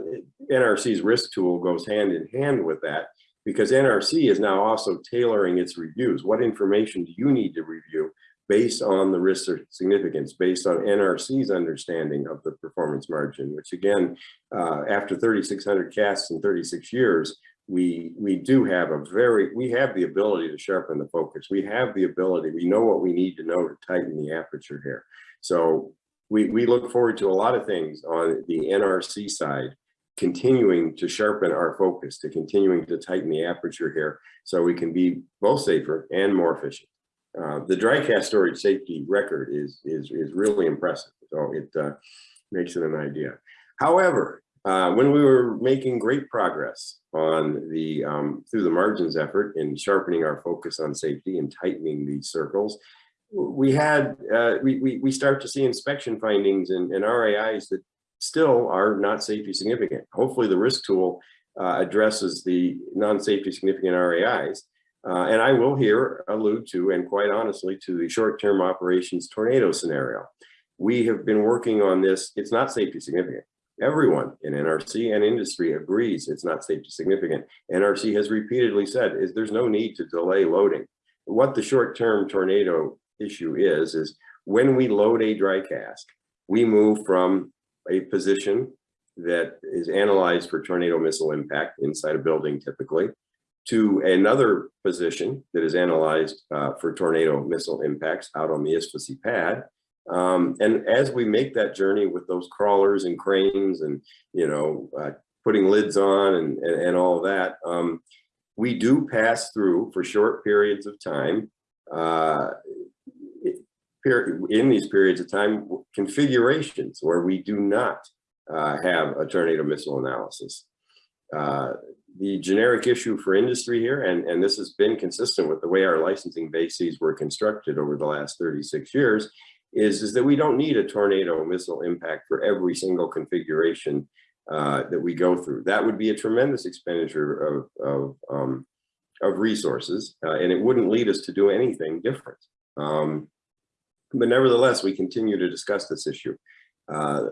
NRC's risk tool goes hand in hand with that because NRC is now also tailoring its reviews. What information do you need to review based on the risk significance, based on NRC's understanding of the performance margin, which again, uh, after 3,600 casks in 36 years, we we do have a very we have the ability to sharpen the focus. We have the ability we know what we need to know to tighten the aperture here. So we we look forward to a lot of things on the nrc side continuing to sharpen our focus to continuing to tighten the aperture here so we can be both safer and more efficient. Uh, the dry cask storage safety record is is is really impressive. So it uh, makes it an idea. However uh, when we were making great progress on the um, through the margins effort in sharpening our focus on safety and tightening these circles, we had uh, we, we we start to see inspection findings and, and RAIs that still are not safety significant. Hopefully, the risk tool uh, addresses the non-safety significant RAIs. Uh, and I will here allude to, and quite honestly, to the short-term operations tornado scenario. We have been working on this. It's not safety significant. Everyone in NRC and industry agrees it's not safety significant. NRC has repeatedly said is there's no need to delay loading. What the short-term tornado issue is, is when we load a dry cask, we move from a position that is analyzed for tornado missile impact inside a building typically, to another position that is analyzed uh, for tornado missile impacts out on the ISFSI pad. Um, and as we make that journey with those crawlers and cranes and, you know, uh, putting lids on and, and, and all that, um, we do pass through for short periods of time, uh, in these periods of time, configurations where we do not uh, have a tornado missile analysis. Uh, the generic issue for industry here, and, and this has been consistent with the way our licensing bases were constructed over the last 36 years, is, is that we don't need a tornado missile impact for every single configuration uh, that we go through. That would be a tremendous expenditure of, of, um, of resources, uh, and it wouldn't lead us to do anything different. Um, but nevertheless, we continue to discuss this issue. Uh,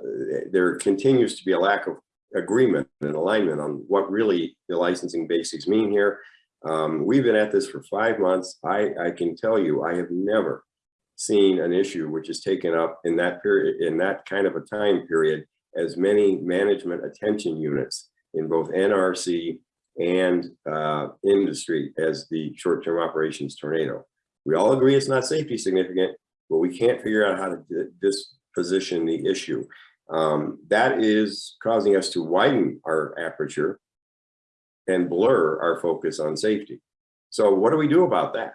there continues to be a lack of agreement and alignment on what really the licensing basics mean here. Um, we've been at this for five months. I, I can tell you, I have never seen an issue which is taken up in that period, in that kind of a time period, as many management attention units in both NRC and uh, industry as the short-term operations tornado. We all agree it's not safety significant, but we can't figure out how to disposition the issue. Um, that is causing us to widen our aperture and blur our focus on safety. So what do we do about that?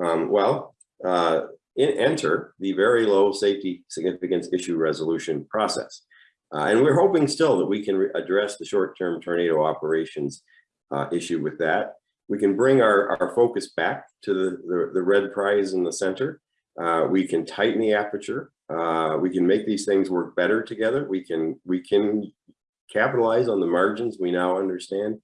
Um, well, uh, in, enter the very low safety significance issue resolution process. Uh, and we're hoping still that we can address the short-term tornado operations uh, issue with that. We can bring our, our focus back to the, the, the red prize in the center. Uh, we can tighten the aperture. Uh, we can make these things work better together. We can we can capitalize on the margins we now understand.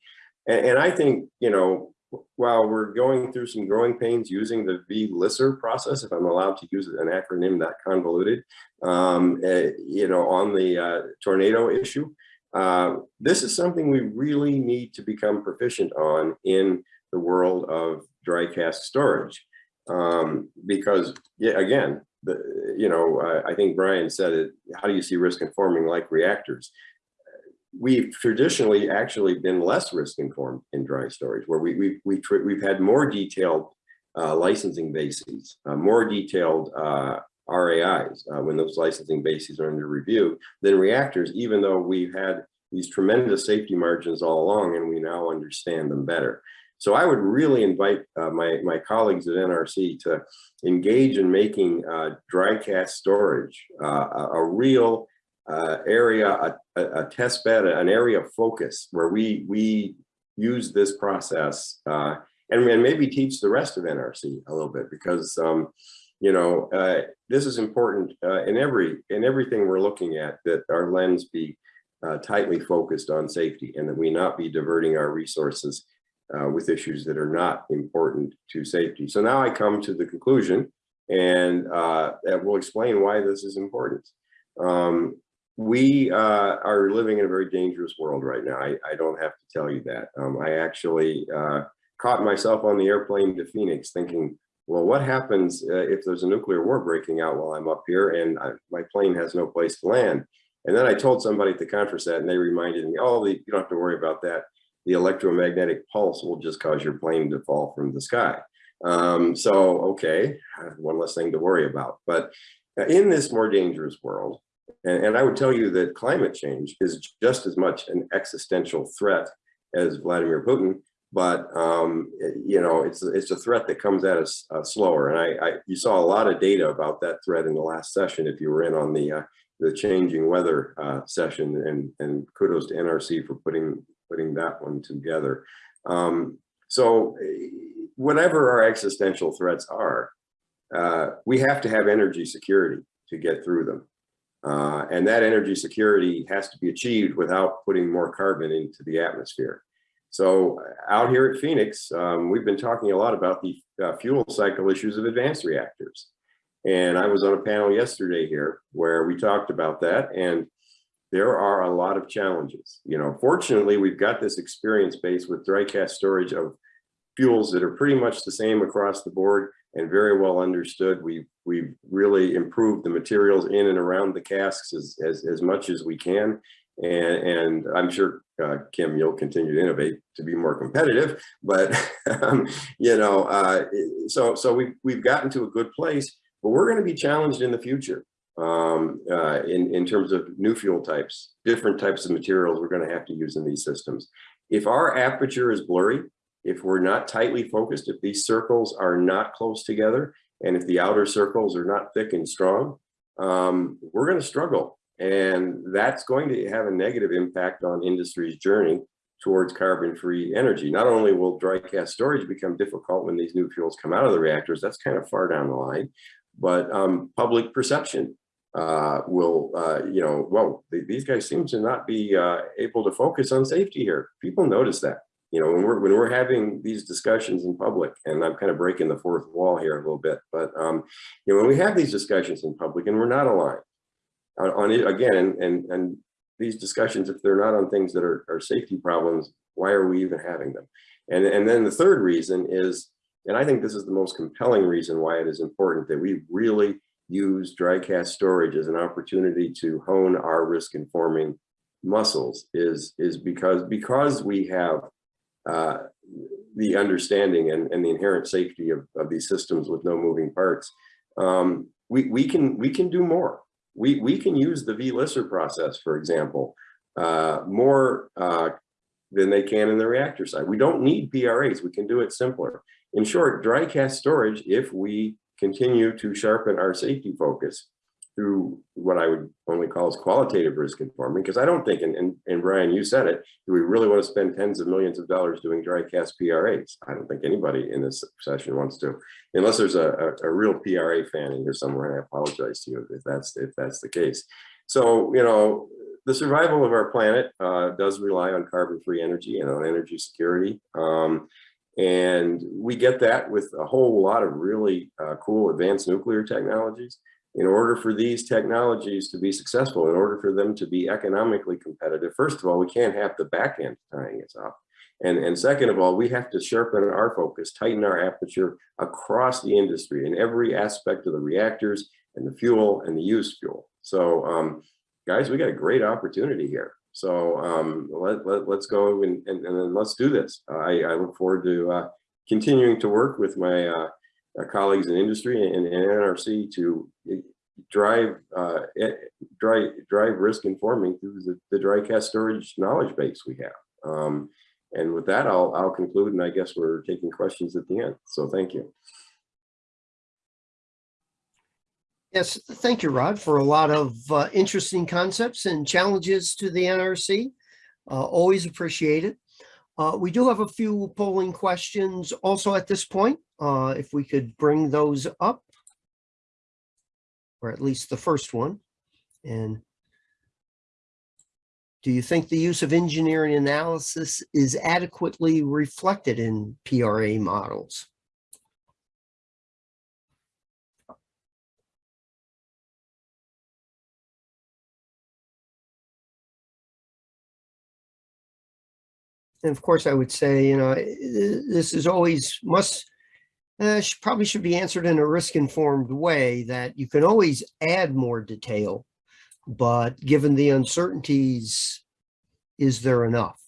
And, and I think, you know, while we're going through some growing pains using the VLSSIR process, if I'm allowed to use an acronym that convoluted, um, uh, you know, on the uh, tornado issue, uh, this is something we really need to become proficient on in the world of dry cask storage. Um, because, yeah, again, the, you know, I, I think Brian said it, how do you see risk informing like reactors? We've traditionally actually been less risk informed in dry storage, where we, we, we, we've had more detailed uh, licensing bases, uh, more detailed uh, RAIs uh, when those licensing bases are under review than reactors, even though we've had these tremendous safety margins all along and we now understand them better. So I would really invite uh, my, my colleagues at NRC to engage in making uh, dry cask storage a real uh, area, a, a, test bed, an area of focus where we, we use this process uh, and, and maybe teach the rest of NRC a little bit because um, you know, uh, this is important uh, in every in everything we're looking at that our lens be uh, tightly focused on safety and that we not be diverting our resources uh, with issues that are not important to safety. So now I come to the conclusion and that will explain why this is important. Um, we uh, are living in a very dangerous world right now. I, I don't have to tell you that. Um, I actually caught myself on the airplane to Phoenix thinking, well, what happens uh, if there's a nuclear war breaking out while I'm up here and I, my plane has no place to land? And then I told somebody at the conference that, and they reminded me, oh, the, you don't have to worry about that. The electromagnetic pulse will just cause your plane to fall from the sky. Um, so, okay, one less thing to worry about. But in this more dangerous world, and, and I would tell you that climate change is just as much an existential threat as Vladimir Putin, but um, you know it's it's a threat that comes at us uh, slower. And I, I, you saw a lot of data about that threat in the last session if you were in on the uh, the changing weather uh, session. And and kudos to NRC for putting putting that one together. Um, so whatever our existential threats are, uh, we have to have energy security to get through them. Uh, and that energy security has to be achieved without putting more carbon into the atmosphere. So out here at Phoenix, um, we've been talking a lot about the uh, fuel cycle issues of advanced reactors. And I was on a panel yesterday here where we talked about that. And there are a lot of challenges. You know, fortunately, we've got this experience base with dry cask storage of fuels that are pretty much the same across the board and very well understood. We've, we've really improved the materials in and around the casks as, as, as much as we can. And, and I'm sure, uh, Kim, you'll continue to innovate to be more competitive, but, um, you know, uh, so, so we, we've gotten to a good place, but we're going to be challenged in the future um, uh, in, in terms of new fuel types, different types of materials we're going to have to use in these systems. If our aperture is blurry, if we're not tightly focused, if these circles are not close together, and if the outer circles are not thick and strong, um, we're going to struggle. And that's going to have a negative impact on industry's journey towards carbon-free energy. Not only will dry cask storage become difficult when these new fuels come out of the reactors, that's kind of far down the line, but um, public perception uh, will, uh, you know, th these guys seem to not be uh, able to focus on safety here. People notice that you know, when we're when we're having these discussions in public, and I'm kind of breaking the fourth wall here a little bit, but um, you know, when we have these discussions in public and we're not aligned on, on it again, and, and these discussions, if they're not on things that are, are safety problems, why are we even having them? And and then the third reason is, and I think this is the most compelling reason why it is important that we really use dry cask storage as an opportunity to hone our risk informing muscles is is because because we have uh, the understanding and, and the inherent safety of, of these systems with no moving parts, um, we, we can we can do more. We, we can use the VLSSIR process, for example, uh, more uh, than they can in the reactor side. We don't need PRAs. We can do it simpler. In short, dry cask storage, if we continue to sharpen our safety focus, through what I would only call as qualitative risk informing, because I don't think, and, and, and Brian, you said it, do we really want to spend tens of millions of dollars doing dry cask PRAs? I don't think anybody in this session wants to, unless there's a, a, a real PRA fan in here somewhere, and I apologize to you if that's, if that's the case. So, you know, the survival of our planet uh, does rely on carbon-free energy and on energy security. Um, and we get that with a whole lot of really uh, cool advanced nuclear technologies in order for these technologies to be successful, in order for them to be economically competitive, first of all, we can't have the back end tying us up. And, and second of all, we have to sharpen our focus, tighten our aperture across the industry in every aspect of the reactors and the fuel and the used fuel. So um, guys, we got a great opportunity here. So um, let, let, let's go and, and, and let's do this. I, I look forward to uh, continuing to work with my uh, colleagues in industry and, and NRC to eh, drive uh, eh, drive drive risk informing through the, the dry cask storage knowledge base we have. Um, and with that, I'll I'll conclude, and I guess we're taking questions at the end. So thank you.
Yes, thank you, Rod, for a lot of uh, interesting concepts and challenges to the NRC. Uh, always appreciate it. Uh, we do have a few polling questions also at this point. Uh, if we could bring those up. Or at least the first one. And do you think the use of engineering analysis is adequately reflected in PRA models? And of course, I would say, you know, this is always must uh, should, probably should be answered in a risk-informed way that you can always add more detail, but given the uncertainties, is there enough?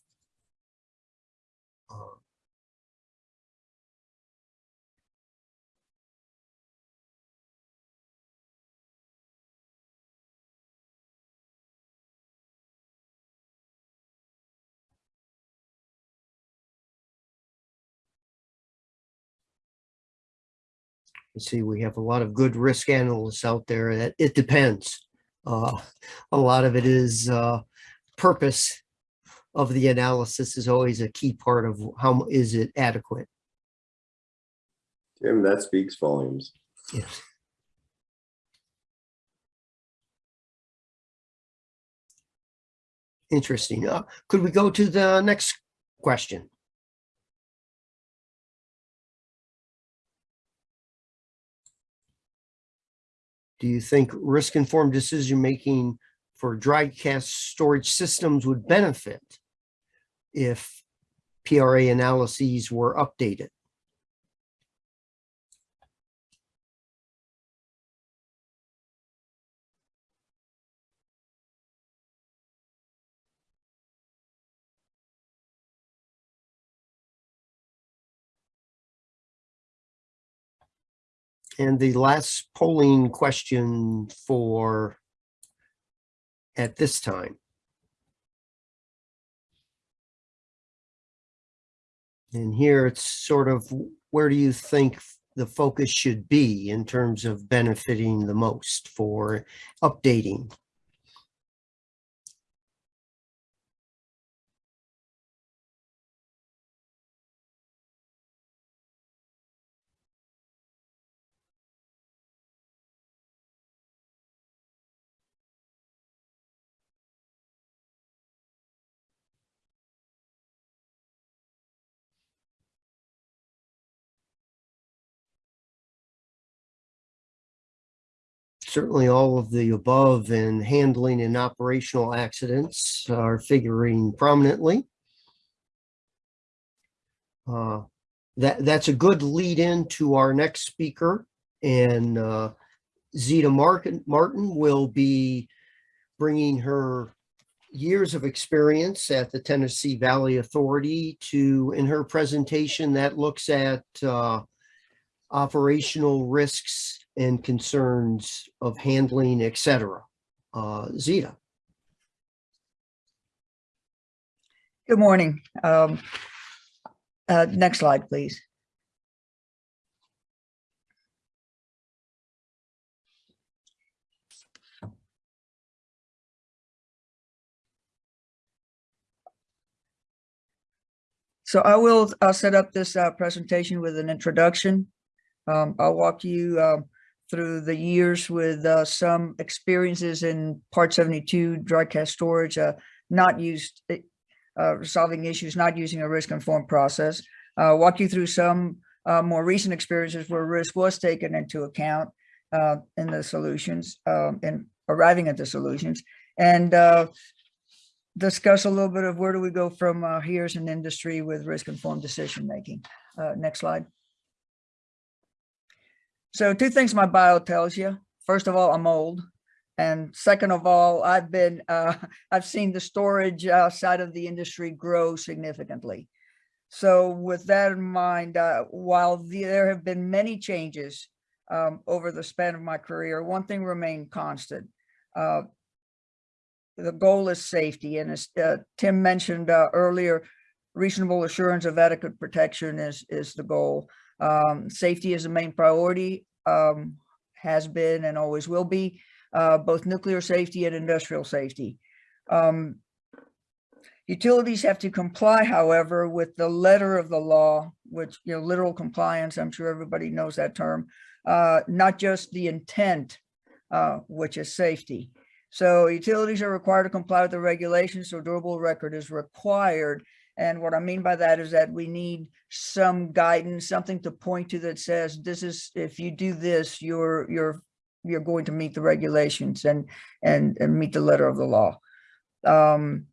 You see, we have a lot of good risk analysts out there that it depends. Uh, a lot of it is uh, purpose of the analysis is always a key part of how is it adequate.
Tim, that speaks volumes.
Yes. Interesting. Uh, could we go to the next question? Do you think risk-informed decision-making for dry cask storage systems would benefit if PRA analyses were updated? And the last polling question for at this time. And here it's sort of, where do you think the focus should be in terms of benefiting the most for updating? Certainly all of the above in handling and operational accidents are figuring prominently. Uh, That, that's a good lead in to our next speaker and uh, Zita Martin, Martin will be bringing her years of experience at the Tennessee Valley Authority to, in her presentation that looks at uh, operational risks and concerns of handling, et cetera. Uh, Zita,
Good morning. Um, uh, Next slide, please. So I will uh, set up this uh, presentation with an introduction. Um, I'll walk you um, through the years with uh, some experiences in Part 72 dry cask storage, uh, not used, uh, resolving issues, not using a risk-informed process. Uh, walk you through some uh, more recent experiences where risk was taken into account uh, in the solutions um, and arriving at the solutions, and discuss a little bit of where do we go from here as an industry with risk-informed decision-making. Uh, next slide. So two things my bio tells you. First of all, I'm old. And second of all, I've been, uh, I've seen the storage uh, side of the industry grow significantly. So with that in mind, uh, while the- there have been many changes um, over the span of my career, one thing remained constant. Uh, the goal is safety. And as uh, Tim mentioned uh, earlier, reasonable assurance of adequate protection is, is the goal. Um, safety is the main priority, um, has been and always will be, uh, both nuclear safety and industrial safety. Um, utilities have to comply, however, with the letter of the law, which, you know, literal compliance, I'm sure everybody knows that term, uh, not just the intent, uh, which is safety. So utilities are required to comply with the regulations, so durable record is required. And what I mean by that is that we need some guidance, something to point to that says, this is, if you do this, you're, you're, you're going to meet the regulations and, and, and meet the letter of the law. Um,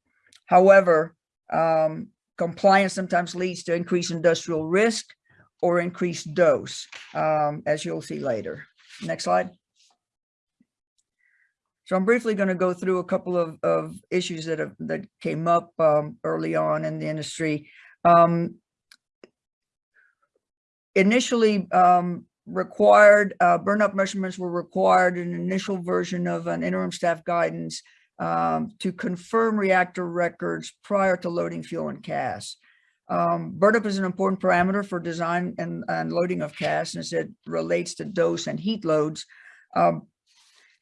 however, um, compliance sometimes leads to increased industrial risk or increased dose, um, as you'll see later. Next slide. So I'm briefly going to go through a couple of, of issues that have, that came up um, early on in the industry. Um, initially, um, required, uh, burn up measurements were required in an initial version of an interim staff guidance um, to confirm reactor records prior to loading fuel and CAS. Um, burn up is an important parameter for design and, and loading of CAS as it relates to dose and heat loads. Um,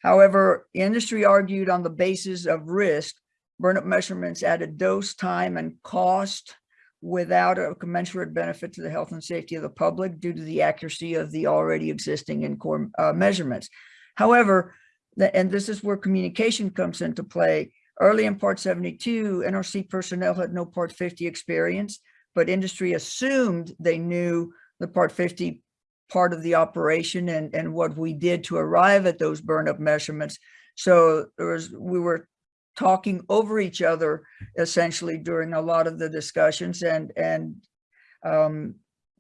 However, industry argued on the basis of risk, burnup measurements added dose, time, and cost without a commensurate benefit to the health and safety of the public due to the accuracy of the already existing in core uh, measurements. However, the, and this is where communication comes into play. Early in Part 72, NRC personnel had no Part 50 experience, but industry assumed they knew the Part 50 part of the operation and, and what we did to arrive at those burn up measurements. So there was, we were talking over each other essentially during a lot of the discussions and, and um,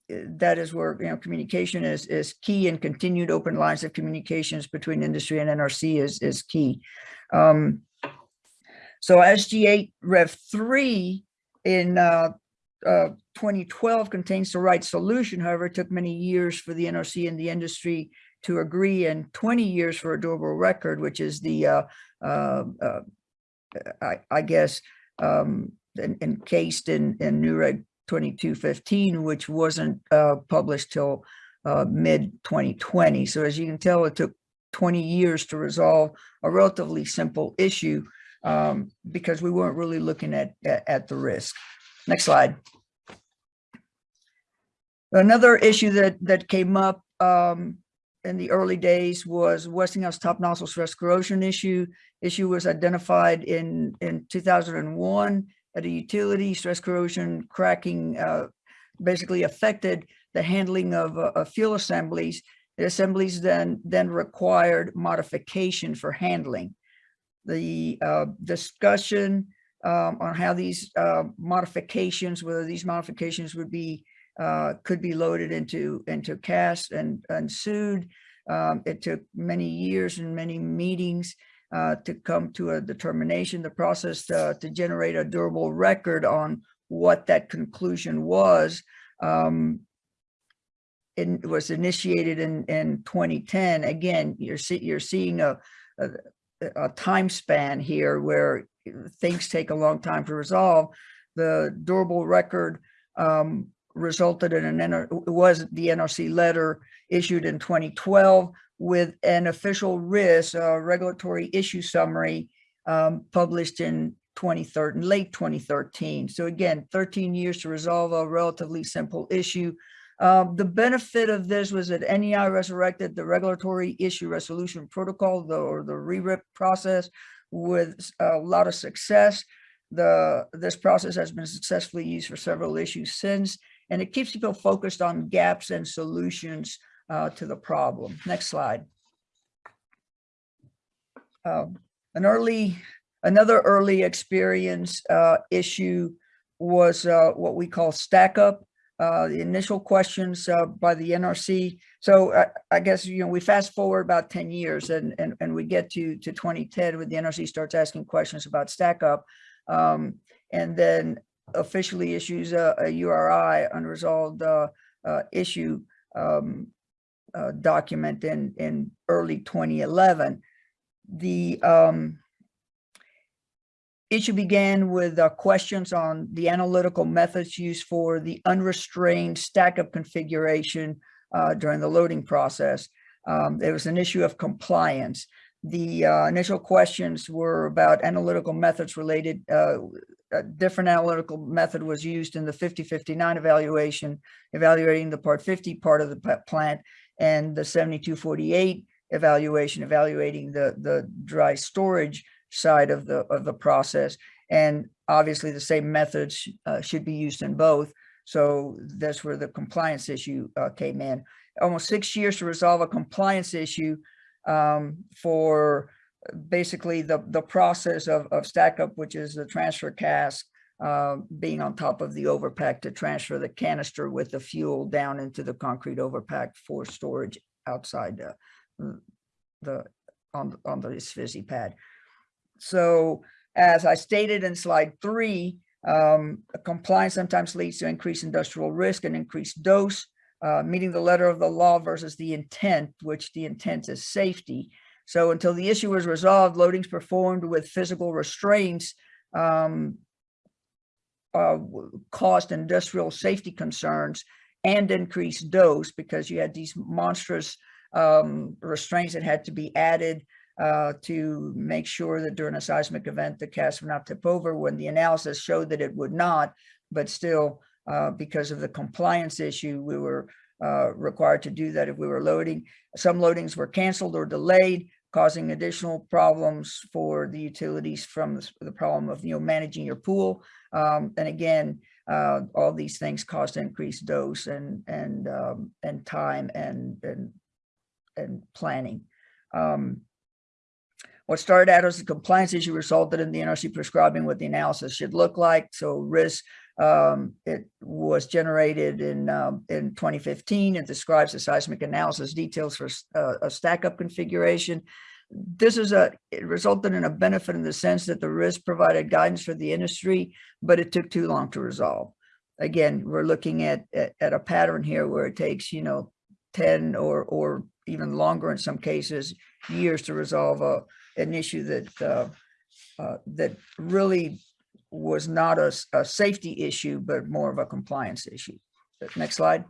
that is where, you know, communication is, is key and continued open lines of communications between industry and NRC is, is key. Um, so SG8 Rev 3 in uh, uh, 2012 contains the right solution. However, it took many years for the NRC and the industry to agree and 20 years for a durable record, which is the, uh, uh, uh, I, I guess, um, en- encased in, in NUREG 2215, which wasn't uh, published till uh, mid 2020. So as you can tell, it took 20 years to resolve a relatively simple issue um, because we weren't really looking at, at, at the risk. Next slide. Another issue that, that came up um, in the early days was Westinghouse top nozzle stress corrosion issue. Issue was identified in, in 2001 at a utility. Stress corrosion cracking uh, basically affected the handling of, uh, of fuel assemblies. The assemblies then, then required modification for handling. The uh, discussion um, on how these uh, modifications, whether these modifications would be uh, could be loaded into into cask and ensued. Um, it took many years and many meetings uh, to come to a determination. The process uh, to generate a durable record on what that conclusion was um, it was initiated in in 2010. Again, you're see, you're seeing a, a a time span here where things take a long time to resolve. The durable record um, resulted in an, NR was the NRC letter issued in 2012 with an official RIS, uh, regulatory issue summary um, published in 2013, late 2013. So again, 13 years to resolve a relatively simple issue. Um, the benefit of this was that NEI resurrected the regulatory issue resolution protocol, the, or the RERIP process with a lot of success. The, this process has been successfully used for several issues since, and it keeps people focused on gaps and solutions uh, to the problem. Next slide. Um, an early, another early experience uh, issue was uh, what we call stack up. Uh, the initial questions uh, by the NRC. So I, I guess, you know, we fast forward about 10 years and, and, and we get to, to 2010 when the NRC starts asking questions about stack up um, and then officially issues a, a URI unresolved uh, uh, issue um, uh, document in, in early 2011. The um, issue began with uh, questions on the analytical methods used for the unrestrained stack up configuration uh, during the loading process. Um, there was an issue of compliance. The uh, initial questions were about analytical methods related. Uh, a different analytical method was used in the 5059 evaluation, evaluating the part 50 part of the plant and the 7248 evaluation, evaluating the, the dry storage side of the of the process. And obviously the same methods uh, should be used in both. So that's where the compliance issue uh, came in. Almost six years to resolve a compliance issue um, for basically the the process of, of stack up which is the transfer cask uh, being on top of the overpack to transfer the canister with the fuel down into the concrete overpack for storage outside the the on on the ISFSI pad so as I stated in slide three, um, compliance sometimes leads to increased industrial risk and increased dose, uh, meeting the letter of the law versus the intent, which the intent is safety. So until the issue was resolved, loadings performed with physical restraints um, uh, caused industrial safety concerns and increased dose because you had these monstrous um, restraints that had to be added uh, to make sure that during a seismic event, the cask would not tip over when the analysis showed that it would not, but still, uh, because of the compliance issue, we were uh, required to do that if we were loading. Some loadings were canceled or delayed, causing additional problems for the utilities from the, problem of, you know, managing your pool. Um, and again, uh, all these things cost increased dose and, and, um, and time and, and, and planning. Um, what started out as a compliance issue resulted in the NRC prescribing what the analysis should look like. So RIS, um, it was generated in um, in 2015. It describes the seismic analysis details for uh, a stack up configuration. This is a, it resulted in a benefit in the sense that the RIS provided guidance for the industry, but it took too long to resolve. Again, we're looking at, at, at a pattern here where it takes, you know, 10 or, or even longer in some cases, years to resolve a, an issue that, uh, uh, that really was not a safety issue, but more of a compliance issue. Next slide.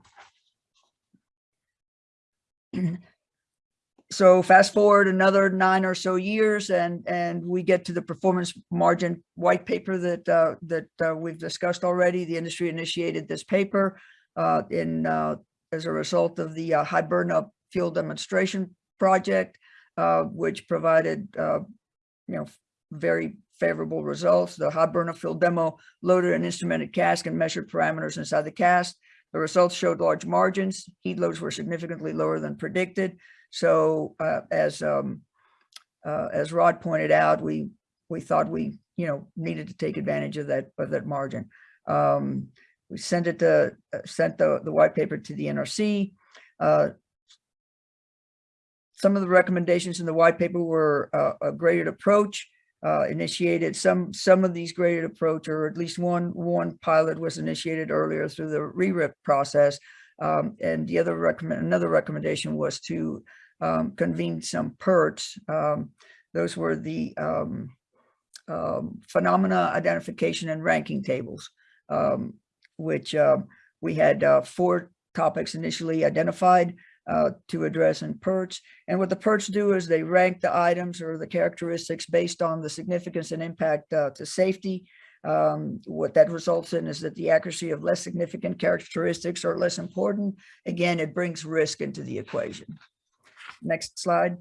So fast forward another nine or so years and, and we get to the performance margin white paper that, uh, that, uh, we've discussed already. The industry initiated this paper, uh, in, uh, as a result of the, uh, Hiberna field demonstration project, uh, which provided, uh, you know, very favorable results. The high burnup fuel demo loaded an instrumented cask and measured parameters inside the cask. The results showed large margins. Heat loads were significantly lower than predicted. So uh, as um, uh, as Rod pointed out, we we thought we you know needed to take advantage of that of that margin. Um, we sent it to uh, sent the the white paper to the NRC. Uh, some of the recommendations in the white paper were uh, a graded approach uh, initiated. Some some of these graded approach, or at least one one pilot was initiated earlier through the RERIP process. Um, and the other recommend another recommendation was to um, convene some PIRTs. Um, those were the um, um, phenomena identification and ranking tables, um, which we had uh, four topics initially identified uh, to address in PIRTs. And what the PIRTs do is they rank the items or the characteristics based on the significance and impact uh, to safety. Um, what that results in is that the accuracy of less significant characteristics are less important. Again, it brings risk into the equation. Next slide.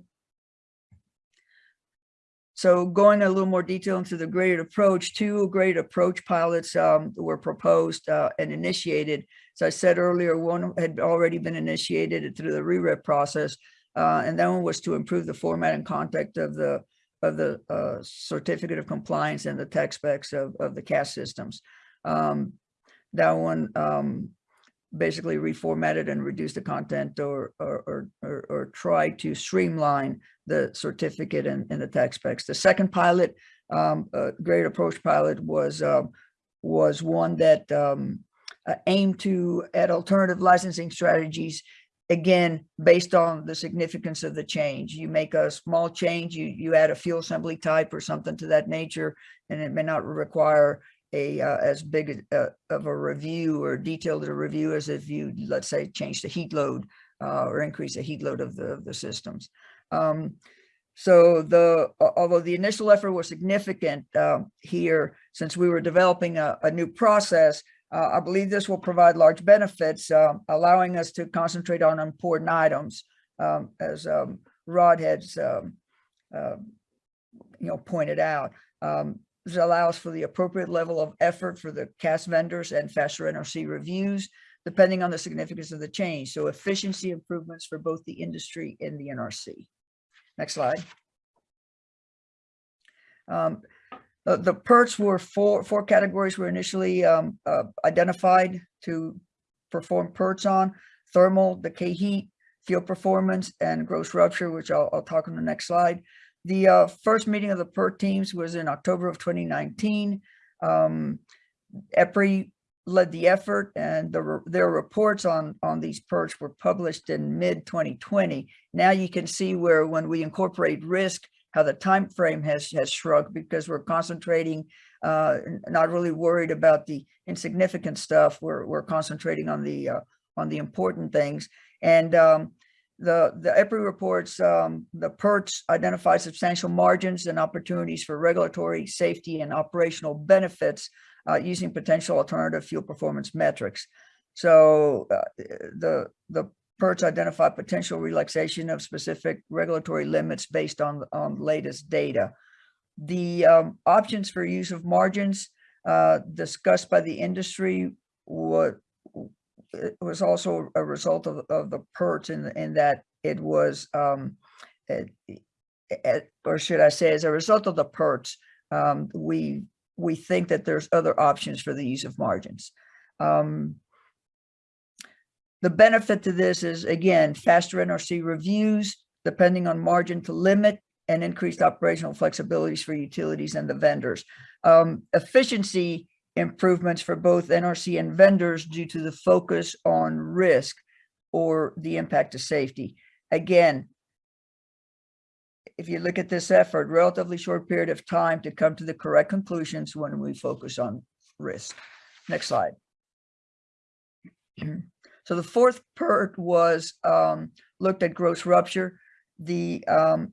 So going a little more detail into the graded approach, two graded approach pilots um, were proposed uh, and initiated. As I said earlier, one had already been initiated through the RERIP process, uh, and that one was to improve the format and content of the of the uh, certificate of compliance and the tech specs of, of the cask systems. Um, that one um, basically reformatted and reduced the content or, or, or, or, or try to streamline the certificate and, and the tech specs. The second pilot, um, uh, grade approach pilot was, um, was one that um, uh, aimed to add alternative licensing strategies again, based on the significance of the change. You make a small change, you, you add a fuel assembly type or something to that nature, and it may not require a uh, as big a, uh, of a review or detailed a review as if you, let's say, change the heat load uh, or increase the heat load of the, of the systems. Um, so the, although the initial effort was significant uh, here, since we were developing a, a new process, uh, I believe this will provide large benefits, uh, allowing us to concentrate on important items, um, as um, Rod has, um, uh, you know, pointed out. Um, allows for the appropriate level of effort for the cask vendors and faster NRC reviews, depending on the significance of the change. So efficiency improvements for both the industry and the NRC. Next slide. Um, the, the PIRTs were four, four categories were initially um, uh, identified to perform PIRTs on, thermal, decay heat, field performance, and gross rupture, which I'll, I'll talk on the next slide. The uh, first meeting of the PIRT teams was in October of 2019. Um, EPRI led the effort and the, their reports on, on these PIRTs were published in mid 2020. Now you can see where when we incorporate risk, how the time frame has has shrunk because we're concentrating, uh, not really worried about the insignificant stuff. We're we're concentrating on the uh, on the important things. And um, the the EPRI reports, um, the PIRTs identify substantial margins and opportunities for regulatory safety and operational benefits uh, using potential alternative fuel performance metrics. So uh, the the PIRTs identify potential relaxation of specific regulatory limits based on, on latest data. The um, options for use of margins uh, discussed by the industry what was also a result of, of the PIRTs in, in that it was, um, it, it, or should I say, as a result of the PIRTs, um, we we think that there's other options for the use of margins. Um, the benefit to this is, again, faster NRC reviews, depending on margin to limit, and increased operational flexibilities for utilities and the vendors. Um, efficiency improvements for both NRC and vendors due to the focus on risk or the impact of safety. again, if you look at this effort, relatively short period of time to come to the correct conclusions when we focus on risk. Next slide. So the fourth PIRT was um, looked at gross rupture. The um,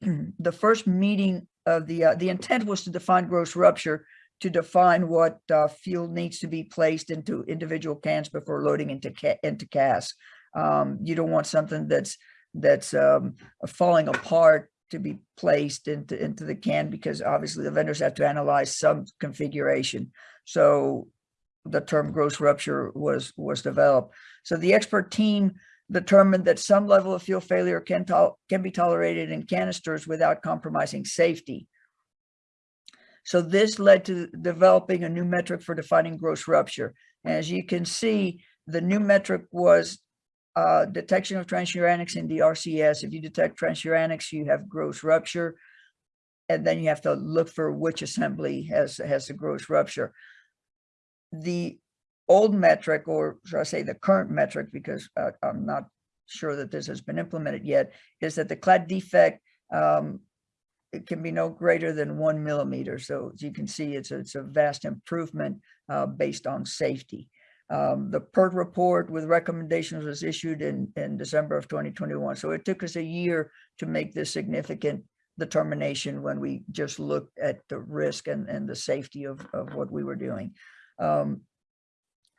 the first meeting of the uh, the intent was to define gross rupture to define what uh, fuel needs to be placed into individual cans before loading into ca into casks. Um, you don't want something that's that's um, falling apart to be placed into into the can because obviously the vendors have to analyze some configuration. So the term gross rupture was was developed. So the expert team determined that some level of fuel failure can can be tolerated in canisters without compromising safety. So this led to developing a new metric for defining gross rupture. As you can see, the new metric was uh, detection of transuranics in the RCS. If you detect transuranics, you have gross rupture. And then you have to look for which assembly has, has a gross rupture. The old metric, or should I say the current metric, because uh, I'm not sure that this has been implemented yet, is that the clad defect um, it can be no greater than one millimeter. So as you can see, it's a, it's a vast improvement uh, based on safety. Um, the PIRT report with recommendations was issued in, in December of 2021. So it took us a year to make this significant determination when we just looked at the risk and, and the safety of, of what we were doing. Um,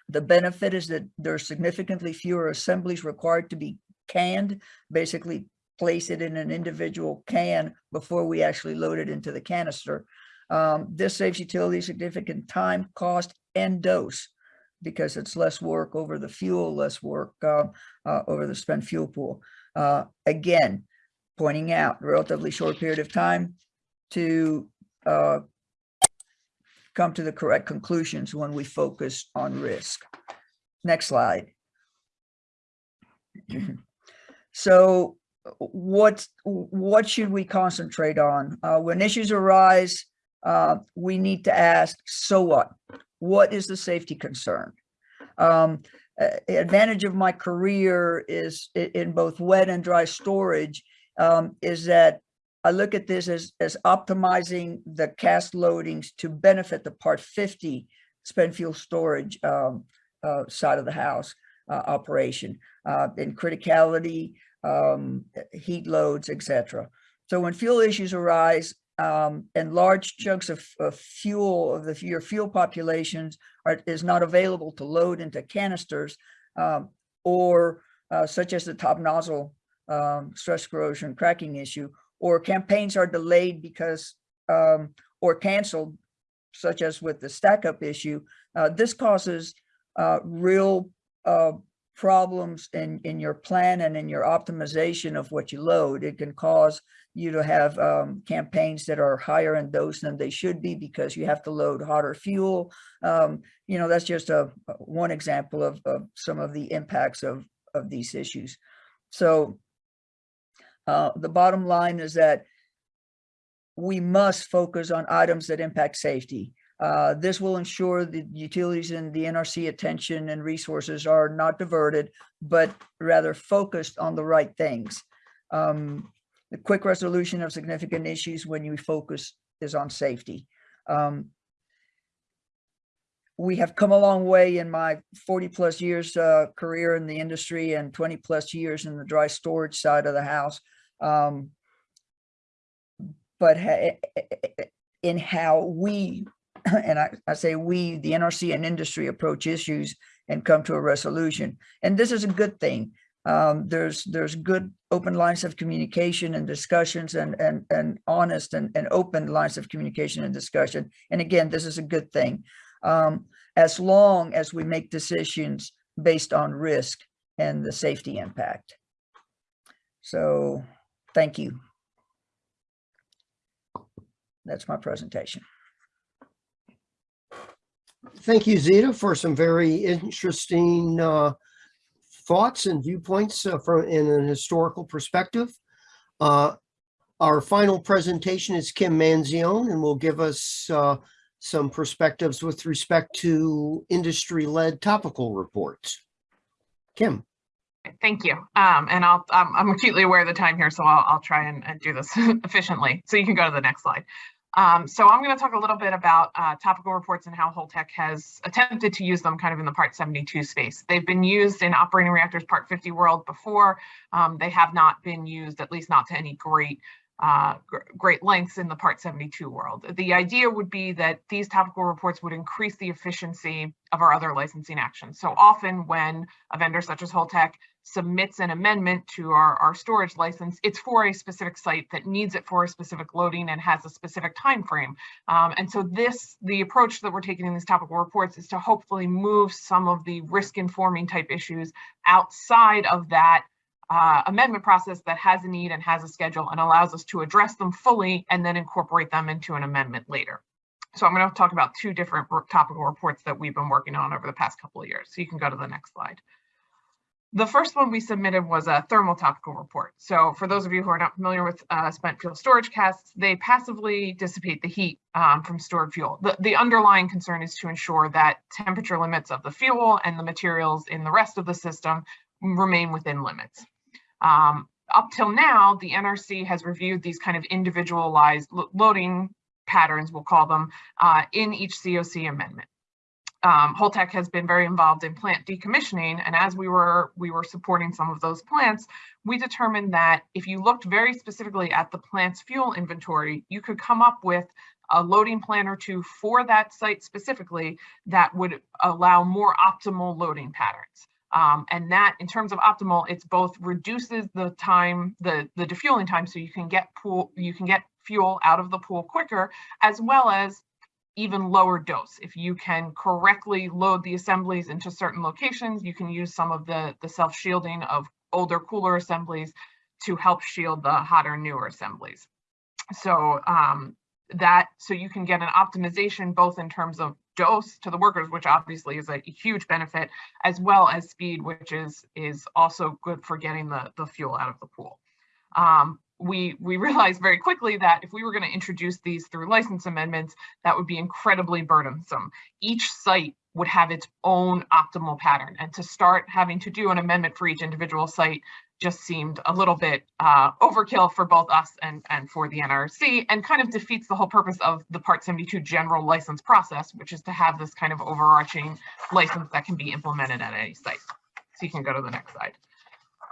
the benefit is that there are significantly fewer assemblies required to be canned, basically place it in an individual can before we actually load it into the canister. Um, this saves utility significant time, cost, and dose because it's less work over the fuel, less work uh, uh, over the spent fuel pool. Uh, again, pointing out relatively short period of time to uh, come to the correct conclusions when we focus on risk. Next slide. so what what should we concentrate on? Uh, when issues arise uh, we need to ask so what? What is the safety concern? Um, advantage of my career is in both wet and dry storage um, is that I look at this as, as optimizing the cask loadings to benefit the part 50 spent fuel storage um, uh, side of the house uh, operation. Uh, in criticality um, heat loads, etc. So when fuel issues arise um, and large chunks of, of fuel of the your fuel populations are, is not available to load into canisters, um, or uh, such as the top nozzle um, stress corrosion cracking issue, or campaigns are delayed because um, or canceled, such as with the stack up issue, uh, this causes uh, real uh, problems in, in your plan and in your optimization of what you load. It can cause you to have um, campaigns that are higher in dose than they should be because you have to load hotter fuel. Um, you know, that's just a one example of, of some of the impacts of, of these issues. So uh, the bottom line is that we must focus on items that impact safety. Uh, this will ensure the utilities and the NRC attention and resources are not diverted, but rather focused on the right things. Um, the quick resolution of significant issues when you focus is on safety. Um, we have come a long way in my 40 plus years uh, career in the industry and 20 plus years in the dry storage side of the house. Um, but in how we and I, I, say we, the NRC and industry approach issues and come to a resolution. And this is a good thing. Um, there's there's good open lines of communication and discussions and and and honest and, and open lines of communication and discussion. And again, this is a good thing. Um, as long as we make decisions based on risk and the safety impact. So thank you. That's my presentation.
Thank you, Zita, for some very interesting uh, thoughts and viewpoints uh, from in an historical perspective. Uh, our final presentation is Kim Manzione and will give us uh, some perspectives with respect to industry-led topical reports. Kim.
Thank you. Um, and I'll, I'm, I'm acutely aware of the time here, so I'll, I'll try and, and do this efficiently. So you can go to the next slide. Um, so I'm going to talk a little bit about uh, topical reports and how Holtec has attempted to use them kind of in the Part 72 space. They've been used in operating reactors Part 50 world before. Um, they have not been used, at least not to any great uh, great lengths in the Part 72 world. The idea would be that these topical reports would increase the efficiency of our other licensing actions. So often when a vendor such as Holtec submits an amendment to our, our storage license, it's for a specific site that needs it for a specific loading and has a specific time frame. Um, and so this, the approach that we're taking in these topical reports is to hopefully move some of the risk informing type issues outside of that uh, amendment process that has a need and has a schedule and allows us to address them fully and then incorporate them into an amendment later. So I'm going to talk about two different topical reports that we've been working on over the past couple of years. So you can go to the next slide. The first one we submitted was a thermal topical report. So for those of you who are not familiar with uh, spent fuel storage casks, they passively dissipate the heat um, from stored fuel. The, the underlying concern is to ensure that temperature limits of the fuel and the materials in the rest of the system remain within limits. Um, up till now, the NRC has reviewed these kind of individualized lo- loading patterns, we'll call them, uh, in each COC amendment. Um, Holtec has been very involved in plant decommissioning, and as we were we were supporting some of those plants, we determined that if you looked very specifically at the plant's fuel inventory, you could come up with a loading plan or two for that site specifically that would allow more optimal loading patterns. Um, and that in terms of optimal, it's both reduces the time, the, the defueling time, so you can get pool, you can get fuel out of the pool quicker, as well as even lower dose. If you can correctly load the assemblies into certain locations, you can use some of the, the self-shielding of older cooler assemblies to help shield the hotter newer assemblies. So um, that so you can get an optimization both in terms of dose to the workers, which obviously is a huge benefit, as well as speed, which is is also good for getting the, the fuel out of the pool. Um, we we realized very quickly that if we were going to introduce these through license amendments, that would be incredibly burdensome. Each site would have its own optimal pattern, and to start having to do an amendment for each individual site just seemed a little bit uh, overkill for both us and, and for the NRC and kind of defeats the whole purpose of the Part 72 general license process, which is to have this kind of overarching license that can be implemented at any site. So you can go to the next slide.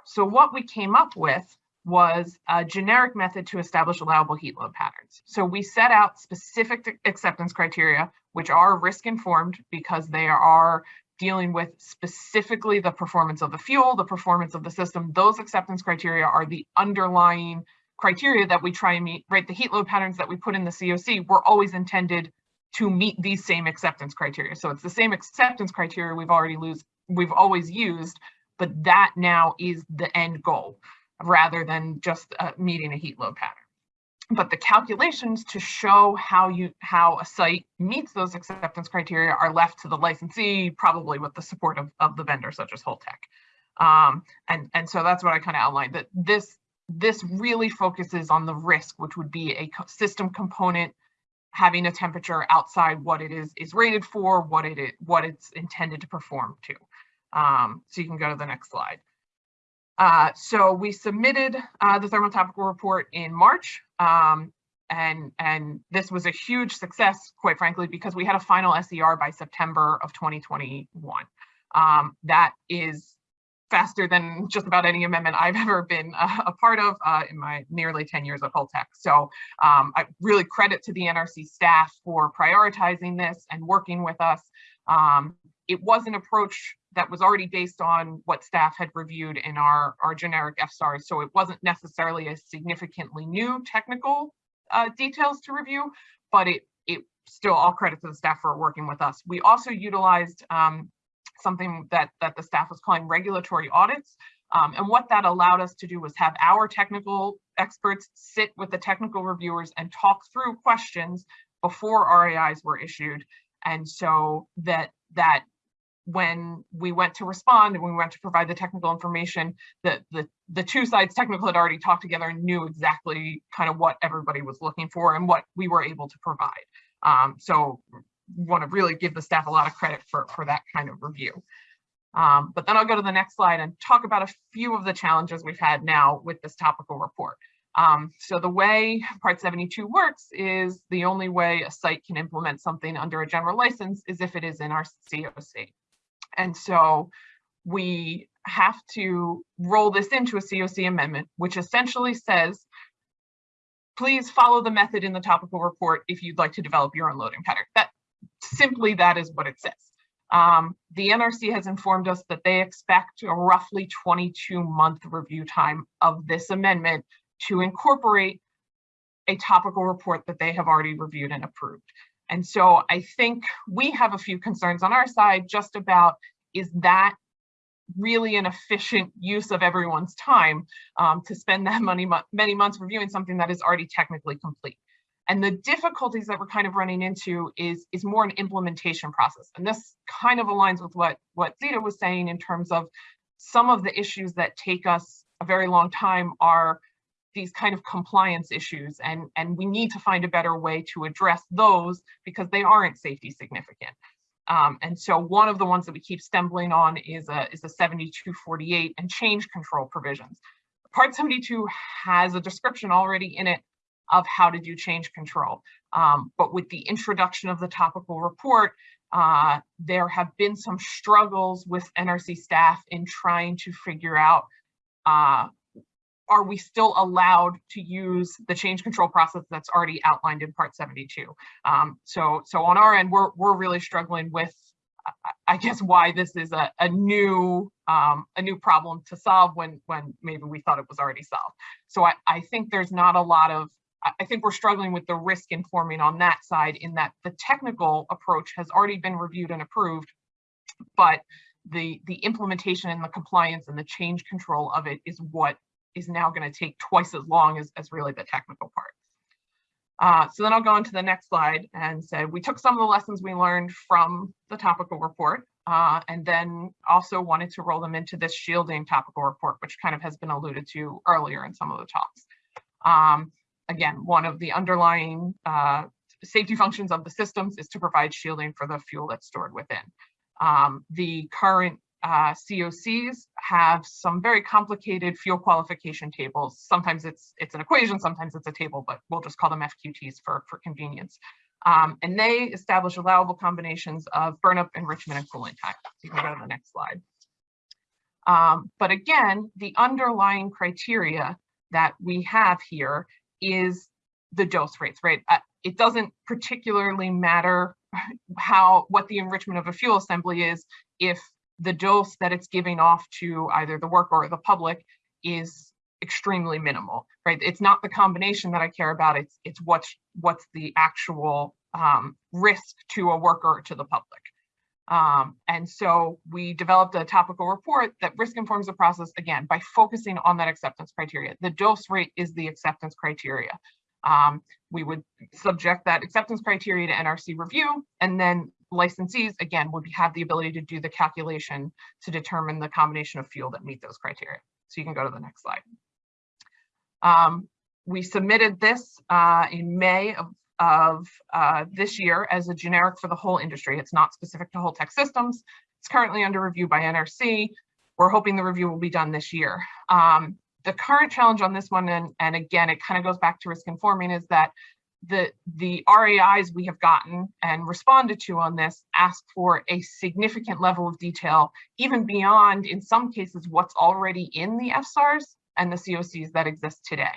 So what we came up with was a generic method to establish allowable heat load patterns. So we set out specific acceptance criteria, which are risk informed because they are dealing with specifically the performance of the fuel, the performance of the system. Those acceptance criteria are the underlying criteria that we try and meet, right? The heat load patterns that we put in the COC were always intended to meet these same acceptance criteria. So it's the same acceptance criteria we've already lose, we've always used, but that now is the end goal rather than just uh, meeting a heat load pattern but the calculations to show how you how a site meets those acceptance criteria are left to the licensee, probably with the support of, of the vendor such as Holtec. Um, and, and so that's what I kind of outlined that this this really focuses on the risk, which would be a system component having a temperature outside what it is is rated for, what it is, what it's intended to perform to. Um, so you can go to the next slide. Uh, so we submitted uh, the thermal topical report in March, um, and and this was a huge success, quite frankly, because we had a final SER by September of 2021. Um, that is faster than just about any amendment I've ever been uh, a part of uh, in my nearly 10 years at Holtec. So um, I really credit to the NRC staff for prioritizing this and working with us. Um, it was an approach that was already based on what staff had reviewed in our, our generic FSARs. So it wasn't necessarily a significantly new technical uh, details to review, but it, it still all credit to the staff for working with us. We also utilized um, something that, that the staff was calling regulatory audits. Um, and what that allowed us to do was have our technical experts sit with the technical reviewers and talk through questions before RAIs were issued. And so that that when we went to respond and we went to provide the technical information, the, the, the two sides technical had already talked together and knew exactly kind of what everybody was looking for and what we were able to provide. Um, so want to really give the staff a lot of credit for, for that kind of review. Um, but then I'll go to the next slide and talk about a few of the challenges we've had now with this topical report. Um, so the way Part 72 works is the only way a site can implement something under a general license is if it is in our COC. And so we have to roll this into a COC amendment, which essentially says, please follow the method in the topical report if you'd like to develop your own loading pattern. That simply that is what it says. Um, the NRC has informed us that they expect a roughly 22 month review time of this amendment to incorporate a topical report that they have already reviewed and approved. And so I think we have a few concerns on our side just about is that really an efficient use of everyone's time um, to spend that money mo many months reviewing something that is already technically complete. And the difficulties that we're kind of running into is, is more an implementation process. And this kind of aligns with what, what Zita was saying in terms of some of the issues that take us a very long time are these kind of compliance issues and, and we need to find a better way to address those because they aren't safety significant. Um, and so one of the ones that we keep stumbling on is a, is a 7248 and change control provisions. Part 72 has a description already in it of how to do change control. Um, but with the introduction of the topical report, uh, there have been some struggles with NRC staff in trying to figure out uh, are we still allowed to use the change control process that's already outlined in part 72 um, so so on our end we're we're really struggling with i guess why this is a, a new um, a new problem to solve when when maybe we thought it was already solved. So i i think there's not a lot of I think we're struggling with the risk informing on that side in that the technical approach has already been reviewed and approved, but the the implementation and the compliance and the change control of it is what is now going to take twice as long as, as really the technical part. Uh, so then I'll go on to the next slide and say we took some of the lessons we learned from the topical report uh, and then also wanted to roll them into this shielding topical report, which kind of has been alluded to earlier in some of the talks. Um, again, one of the underlying uh, safety functions of the systems is to provide shielding for the fuel that's stored within. Um, the current uh, COCs have some very complicated fuel qualification tables. Sometimes it's it's an equation, sometimes it's a table, but we'll just call them FQTs for, for convenience. Um, and they establish allowable combinations of burnup, enrichment, and cooling time. So you can go to the next slide. Um, but again, the underlying criteria that we have here is the dose rates, right? Uh, it doesn't particularly matter how what the enrichment of a fuel assembly is if the dose that it's giving off to either the worker or the public is extremely minimal, right? It's not the combination that I care about. It's it's what's what's the actual um, risk to a worker or to the public. Um, and so we developed a topical report that risk informs the process again by focusing on that acceptance criteria. The dose rate is the acceptance criteria. Um, we would subject that acceptance criteria to NRC review and then licensees again would have the ability to do the calculation to determine the combination of fuel that meet those criteria. So you can go to the next slide. Um, we submitted this uh, in May of of uh, this year as a generic for the whole industry. It's not specific to Holtec systems. It's currently under review by NRC. We're hoping the review will be done this year. Um, the current challenge on this one, and, and again, it kind of goes back to risk informing, is that the, the RAIs we have gotten and responded to on this ask for a significant level of detail, even beyond, in some cases, what's already in the FSARs and the COCs that exist today.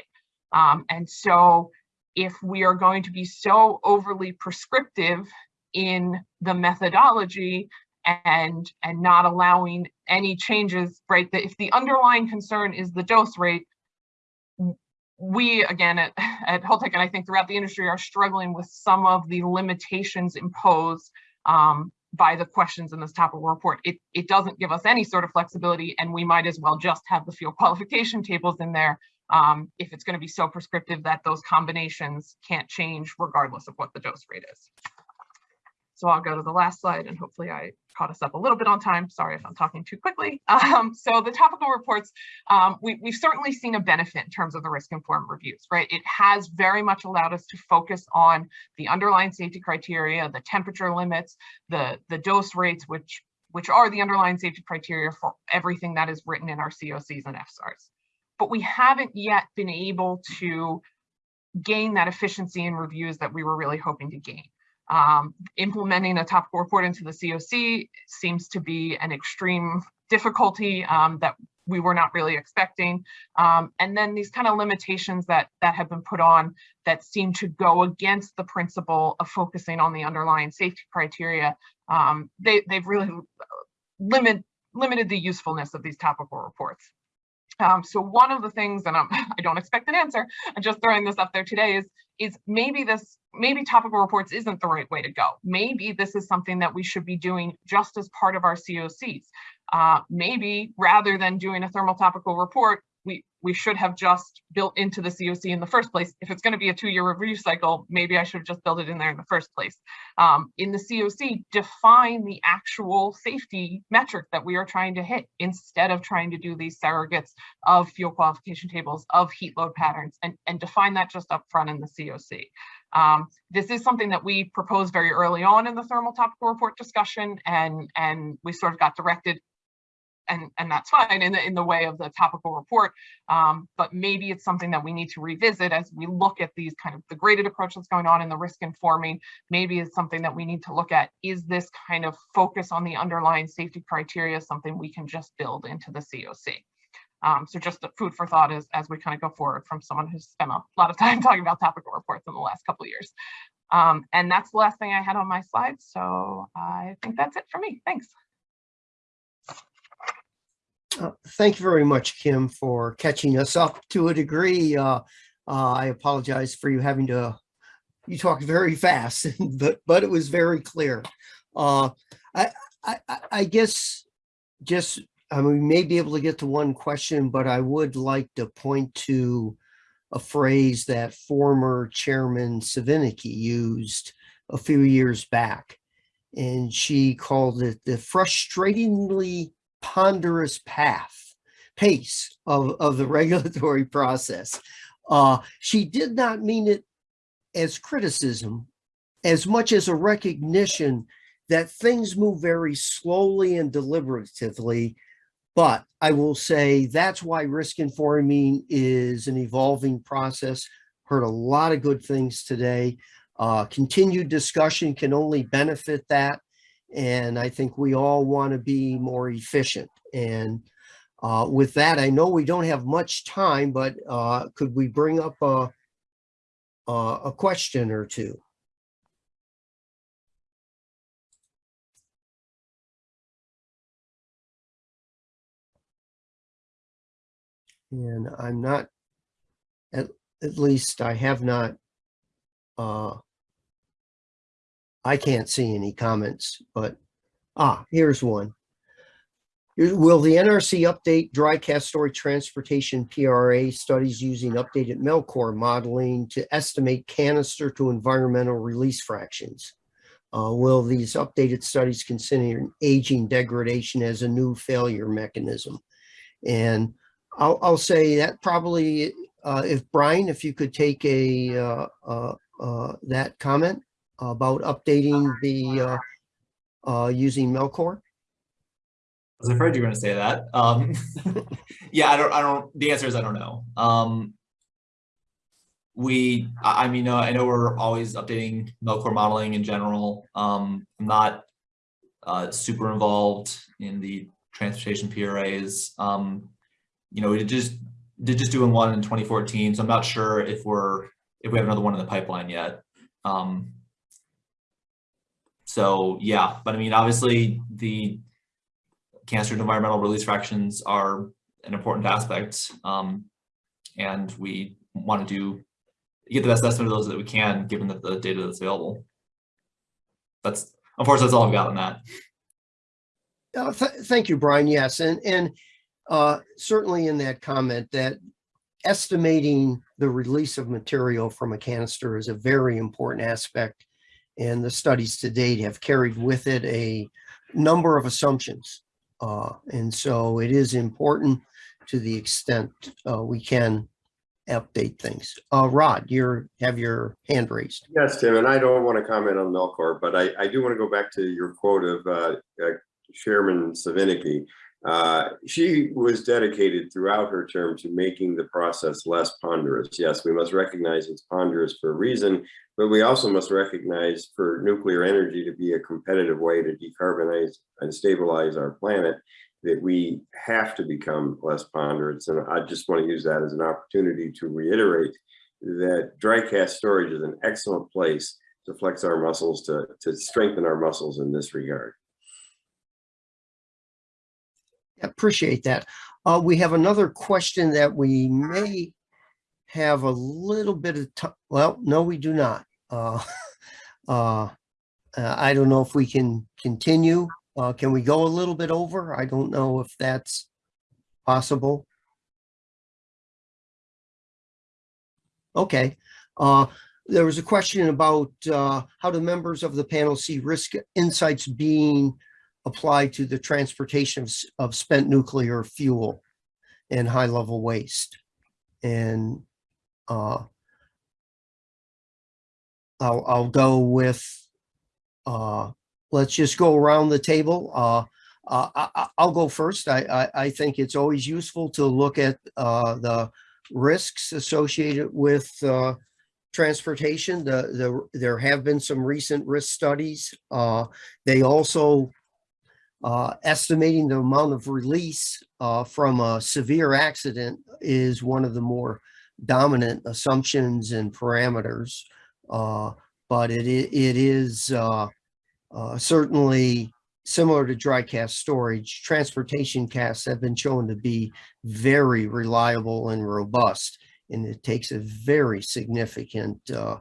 Um, and so if we are going to be so overly prescriptive in the methodology and and not allowing any changes right that if the underlying concern is the dose rate we again at, at Holtec and I think throughout the industry are struggling with some of the limitations imposed um, by the questions in this topical report. It, it doesn't give us any sort of flexibility and we might as well just have the fuel qualification tables in there um, if it's going to be so prescriptive that those combinations can't change regardless of what the dose rate is. So I'll go to the last slide and hopefully I caught us up a little bit on time. Sorry if I'm talking too quickly. Um, so the topical reports, um, we, have certainly seen a benefit in terms of the risk informed reviews, right? It has very much allowed us to focus on the underlying safety criteria, the temperature limits, the, the dose rates, which which are the underlying safety criteria for everything that is written in our COCs and FSARs. But we haven't yet been able to gain that efficiency in reviews that we were really hoping to gain. Um, implementing a topical report into the COC seems to be an extreme difficulty um, that we were not really expecting. Um, and then these kind of limitations that that have been put on that seem to go against the principle of focusing on the underlying safety criteria. Um, they, they've really limit, limited the usefulness of these topical reports. Um, so one of the things, and I'm, I don't expect an answer, I'm just throwing this up there today, is is maybe this, maybe topical reports isn't the right way to go. Maybe this is something that we should be doing just as part of our COCs. Uh, maybe rather than doing a thermal topical report, we, we should have just built into the COC in the first place. If it's going to be a two-year review cycle, maybe I should have just built it in there in the first place. Um, in the COC, define the actual safety metric that we are trying to hit instead of trying to do these surrogates of fuel qualification tables, of heat load patterns, and, and define that just up front in the COC. Um, this is something that we proposed very early on in the thermal topical report discussion, and, and we sort of got directed and, and that's fine in the, in the way of the topical report. Um, but maybe it's something that we need to revisit as we look at these kind of the graded approach that's going on in the risk informing. Maybe it's something that we need to look at. Is this kind of focus on the underlying safety criteria something we can just build into the COC? Um, so just food for thought as, as we kind of go forward from someone who's spent a lot of time talking about topical reports in the last couple of years. Um, and that's the last thing I had on my slides. So I think that's it for me. Thanks.
Uh, Thank you very much, Kim, for catching us up to a degree. Uh, uh, I apologize for you having to, you talked very fast, but, but it was very clear. Uh, I, I, I- I guess just, I mean, we may be able to get to one question, but I would like to point to a phrase that former Chairman Svinicki used a few years back. And she called it the frustratingly ponderous path, pace of, of the regulatory process. Uh, she did not mean it as criticism as much as a recognition that things move very slowly and deliberatively. But I will say that's why risk informing is an evolving process. Heard a lot of good things today. Uh, continued discussion can only benefit that. And I think we all want to be more efficient. And uh, with that, I know we don't have much time, but uh, could we bring up a, a, a question or two? And I'm not, at, at least I have not, uh, I can't see any comments, but, ah, here's one. Will the NRC update dry cask storage transportation PRA studies using updated Melcor modeling to estimate canister to environmental release fractions? Uh, will these updated studies consider aging degradation as a new failure mechanism? And I'll, I'll say that probably, uh, if Brian, if you could take a, uh, uh, uh, that comment about updating the, uh, uh, using Melcor?
I was afraid you were gonna say that. Um, yeah, I don't, I don't, the answer is I don't know. Um, we, I, I mean, uh, I know we're always updating Melcor modeling in general. Um, I'm not uh, super involved in the transportation PRAs. Um, you know, we just did just doing one in 2014, so I'm not sure if we're, if we have another one in the pipeline yet. Um, so yeah, but I mean, obviously the cancer and environmental release fractions are an important aspect. Um, and we want to do get the best estimate of those that we can, given that the data that's available. That's unfortunately that's all I've got on that.
Uh, th- Thank you, Brian. Yes, and, and uh, certainly in that comment that estimating the release of material from a canister is a very important aspect. And the studies to date have carried with it a number of assumptions. Uh, And so it is important to the extent uh, we can update things. Uh, Rod, you're, have your hand raised.
Yes, Tim, and I don't want to comment on Melcor, but I, I do want to go back to your quote of uh, uh, Chairman Svinicki. Uh, She was dedicated throughout her term to making the process less ponderous. Yes, we must recognize it's ponderous for a reason, but we also must recognize for nuclear energy to be a competitive way to decarbonize and stabilize our planet, that we have to become less ponderous. And I just want to use that as an opportunity to reiterate that dry cask storage is an excellent place to flex our muscles, to, to strengthen our muscles in this regard.
Appreciate that. Uh, we have another question that we may have a little bit of time. Well, no, we do not. Uh, uh, uh, I don't know if we can continue. Uh, can we go a little bit over? I don't know if that's possible. Okay, uh, there was a question about, how do members of the panel see risk insights being applied to the transportation of, spent nuclear fuel and high level waste. And, uh, I'll, I'll go with, uh, let's just go around the table. Uh, I, I, I'll go first. I, I, I think it's always useful to look at, uh, the risks associated with, uh, transportation. The, the, there have been some recent risk studies. Uh, they also, uh, estimating the amount of release, uh, from a severe accident is one of the more dominant assumptions and parameters. Uh, but it, it is, uh, uh, certainly similar to dry cask storage. Transportation casks have been shown to be very reliable and robust. And it takes a very significant, uh,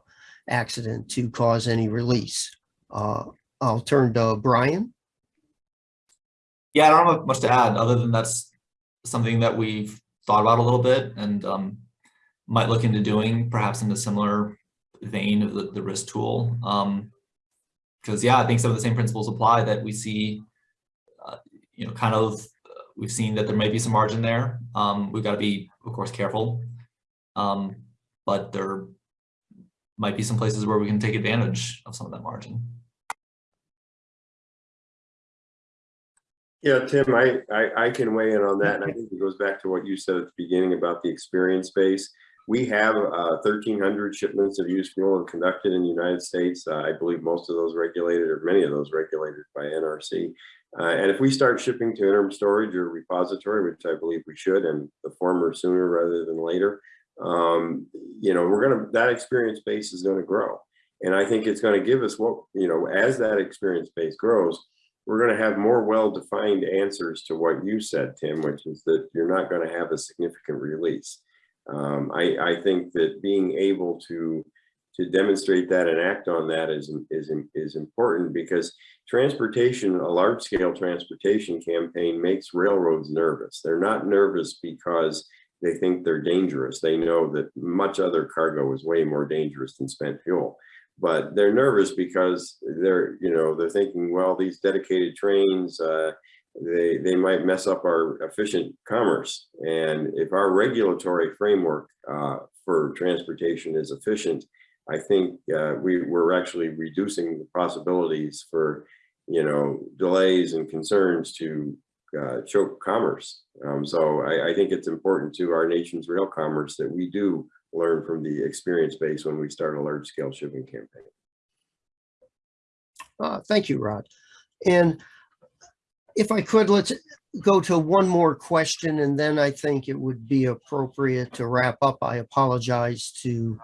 accident to cause any release. I'll turn to Brian.
Yeah, I don't have much to add, other than that's something that we've thought about a little bit and um, might look into doing perhaps in a similar vein of the, the risk tool. Um, because yeah, I think some of the same principles apply that we see, uh, you know, kind of, uh, we've seen that there may be some margin there. Um, we've got to be, of course, careful. Um, but there might be some places where we can take advantage of some of that margin.
Yeah, Tim, I, I, I can weigh in on that, and I think it goes back to what you said at the beginning about the experience base. We have uh, thirteen hundred shipments of used fuel conducted in the United States. Uh, I believe most of those regulated, or many of those regulated by NRC. Uh, and if we start shipping to interim storage or repository, which I believe we should, and the former sooner rather than later, um, you know, we're gonna, that experience base is gonna grow. And I think it's gonna give us what, you know, as that experience base grows, we're going to have more well-defined answers to what you said, Tim, which is that you're not going to have a significant release. Um, I, I think that being able to to demonstrate that and act on that is is is important because transportation, a large-scale transportation campaign, makes railroads nervous. They're not nervous because they think they're dangerous. They know that much other cargo is way more dangerous than spent fuel but they're nervous because they're you know they're thinking well these dedicated trains uh, they they might mess up our efficient commerce. And if our regulatory framework uh, for transportation is efficient i think uh, we we're actually reducing the possibilities for you know delays and concerns to uh, choke commerce. Um, so I, I think it's important to our nation's rail commerce that we do learn from the experience base when we start a large scale shipping campaign.
Uh, thank you, Rod. And if I could, let's go to one more question and then I think it would be appropriate to wrap up. I apologize to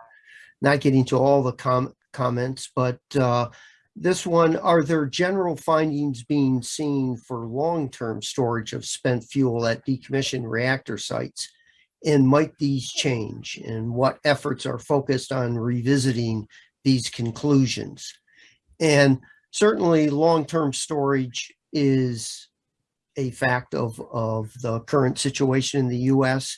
not getting to all the com comments, but uh, this one, are there general findings being seen for long-term storage of spent fuel at decommissioned reactor sites? And might these change? And what efforts are focused on revisiting these conclusions? And certainly long-term storage is a fact of, of the current situation in the US.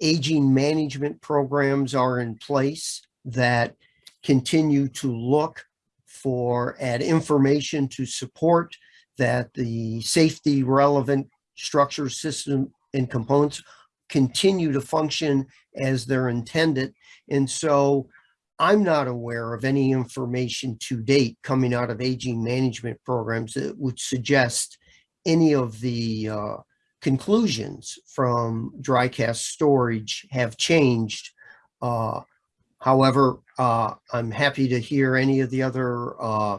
Aging management programs are in place that continue to look for, at information to support that the safety relevant structure system and components continue to function as they're intended. And so I'm not aware of any information to date coming out of aging management programs that would suggest any of the uh, conclusions from dry cask storage have changed. Uh, However, uh, I'm happy to hear any of the other uh,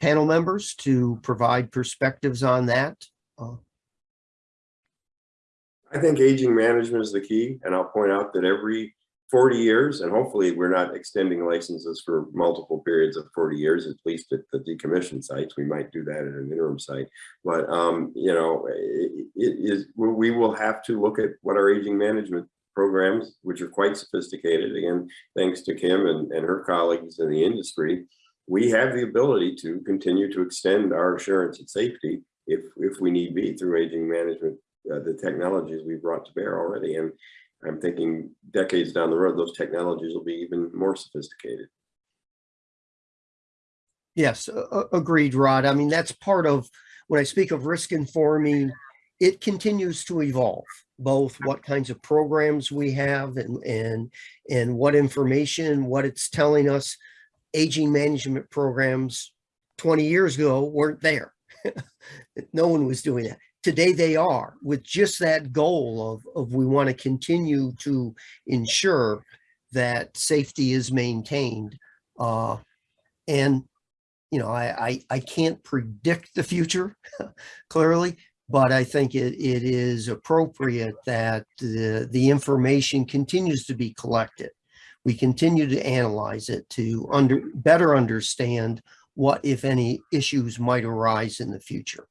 panel members to provide perspectives on that.
I think aging management is the key, and I'll point out that every forty years, and hopefully we're not extending licenses for multiple periods of forty years, at least at the decommissioned sites. We might do that at an interim site. But, um, you know, it it is, we we will have to look at what our aging management programs, which are quite sophisticated, again, thanks to Kim and, and her colleagues in the industry. We have the ability to continue to extend our assurance and safety if, if we need be through aging management uh, the technologies we brought to bear already. And I'm thinking decades down the road, those technologies will be even more sophisticated.
Yes, a- agreed, Rod. I mean, that's part of, when I speak of risk informing, it continues to evolve, both what kinds of programs we have and, and, and what information, what it's telling us. Aging management programs 20 years ago weren't there. No one was doing that. Today they are with just that goal of, of we want to continue to ensure that safety is maintained. Uh, and you know, I, I, I can't predict the future clearly, but I think it, it is appropriate that the, the information continues to be collected. We continue to analyze it to under, better understand what, if any, issues might arise in the future.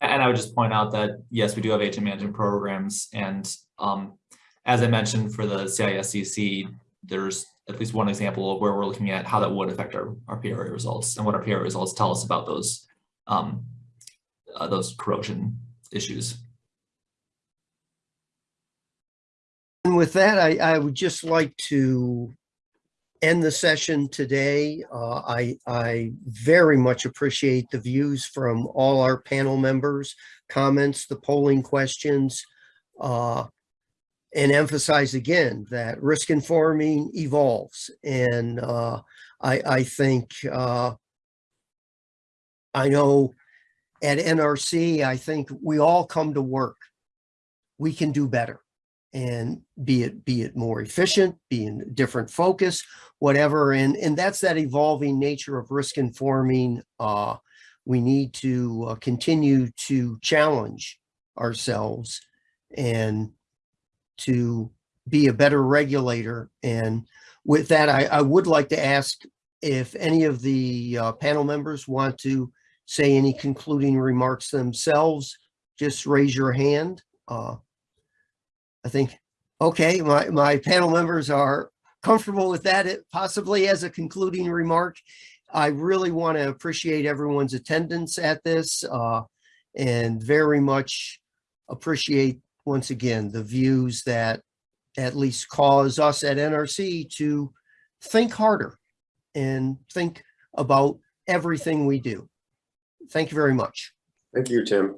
And I would just point out that, yes, we do have aging management programs and um, as I mentioned for the CISCC, there's at least one example of where we're looking at how that would affect our, our PRA results and what our PRA results tell us about those um, uh, those corrosion issues.
And with that, I, I would just like to end the session today. Uh, I, I very much appreciate the views from all our panel members, comments, the polling questions. Uh, and emphasize again that risk informing evolves. And uh, I, I think uh, I know at NRC, I think we all come to work. We can do better and be it be it more efficient, be in different focus, whatever. And and that's that evolving nature of risk informing. Uh, we need to uh, continue to challenge ourselves and to be a better regulator. And with that, I, I would like to ask if any of the uh, panel members want to say any concluding remarks themselves, just raise your hand. Uh, I think, okay, my, my panel members are comfortable with that, it- possibly as a concluding remark. I really want to appreciate everyone's attendance at this uh, and very much appreciate, once again, the views that at least cause us at NRC to think harder and think about everything we do. Thank you very much.
Thank you, Tim.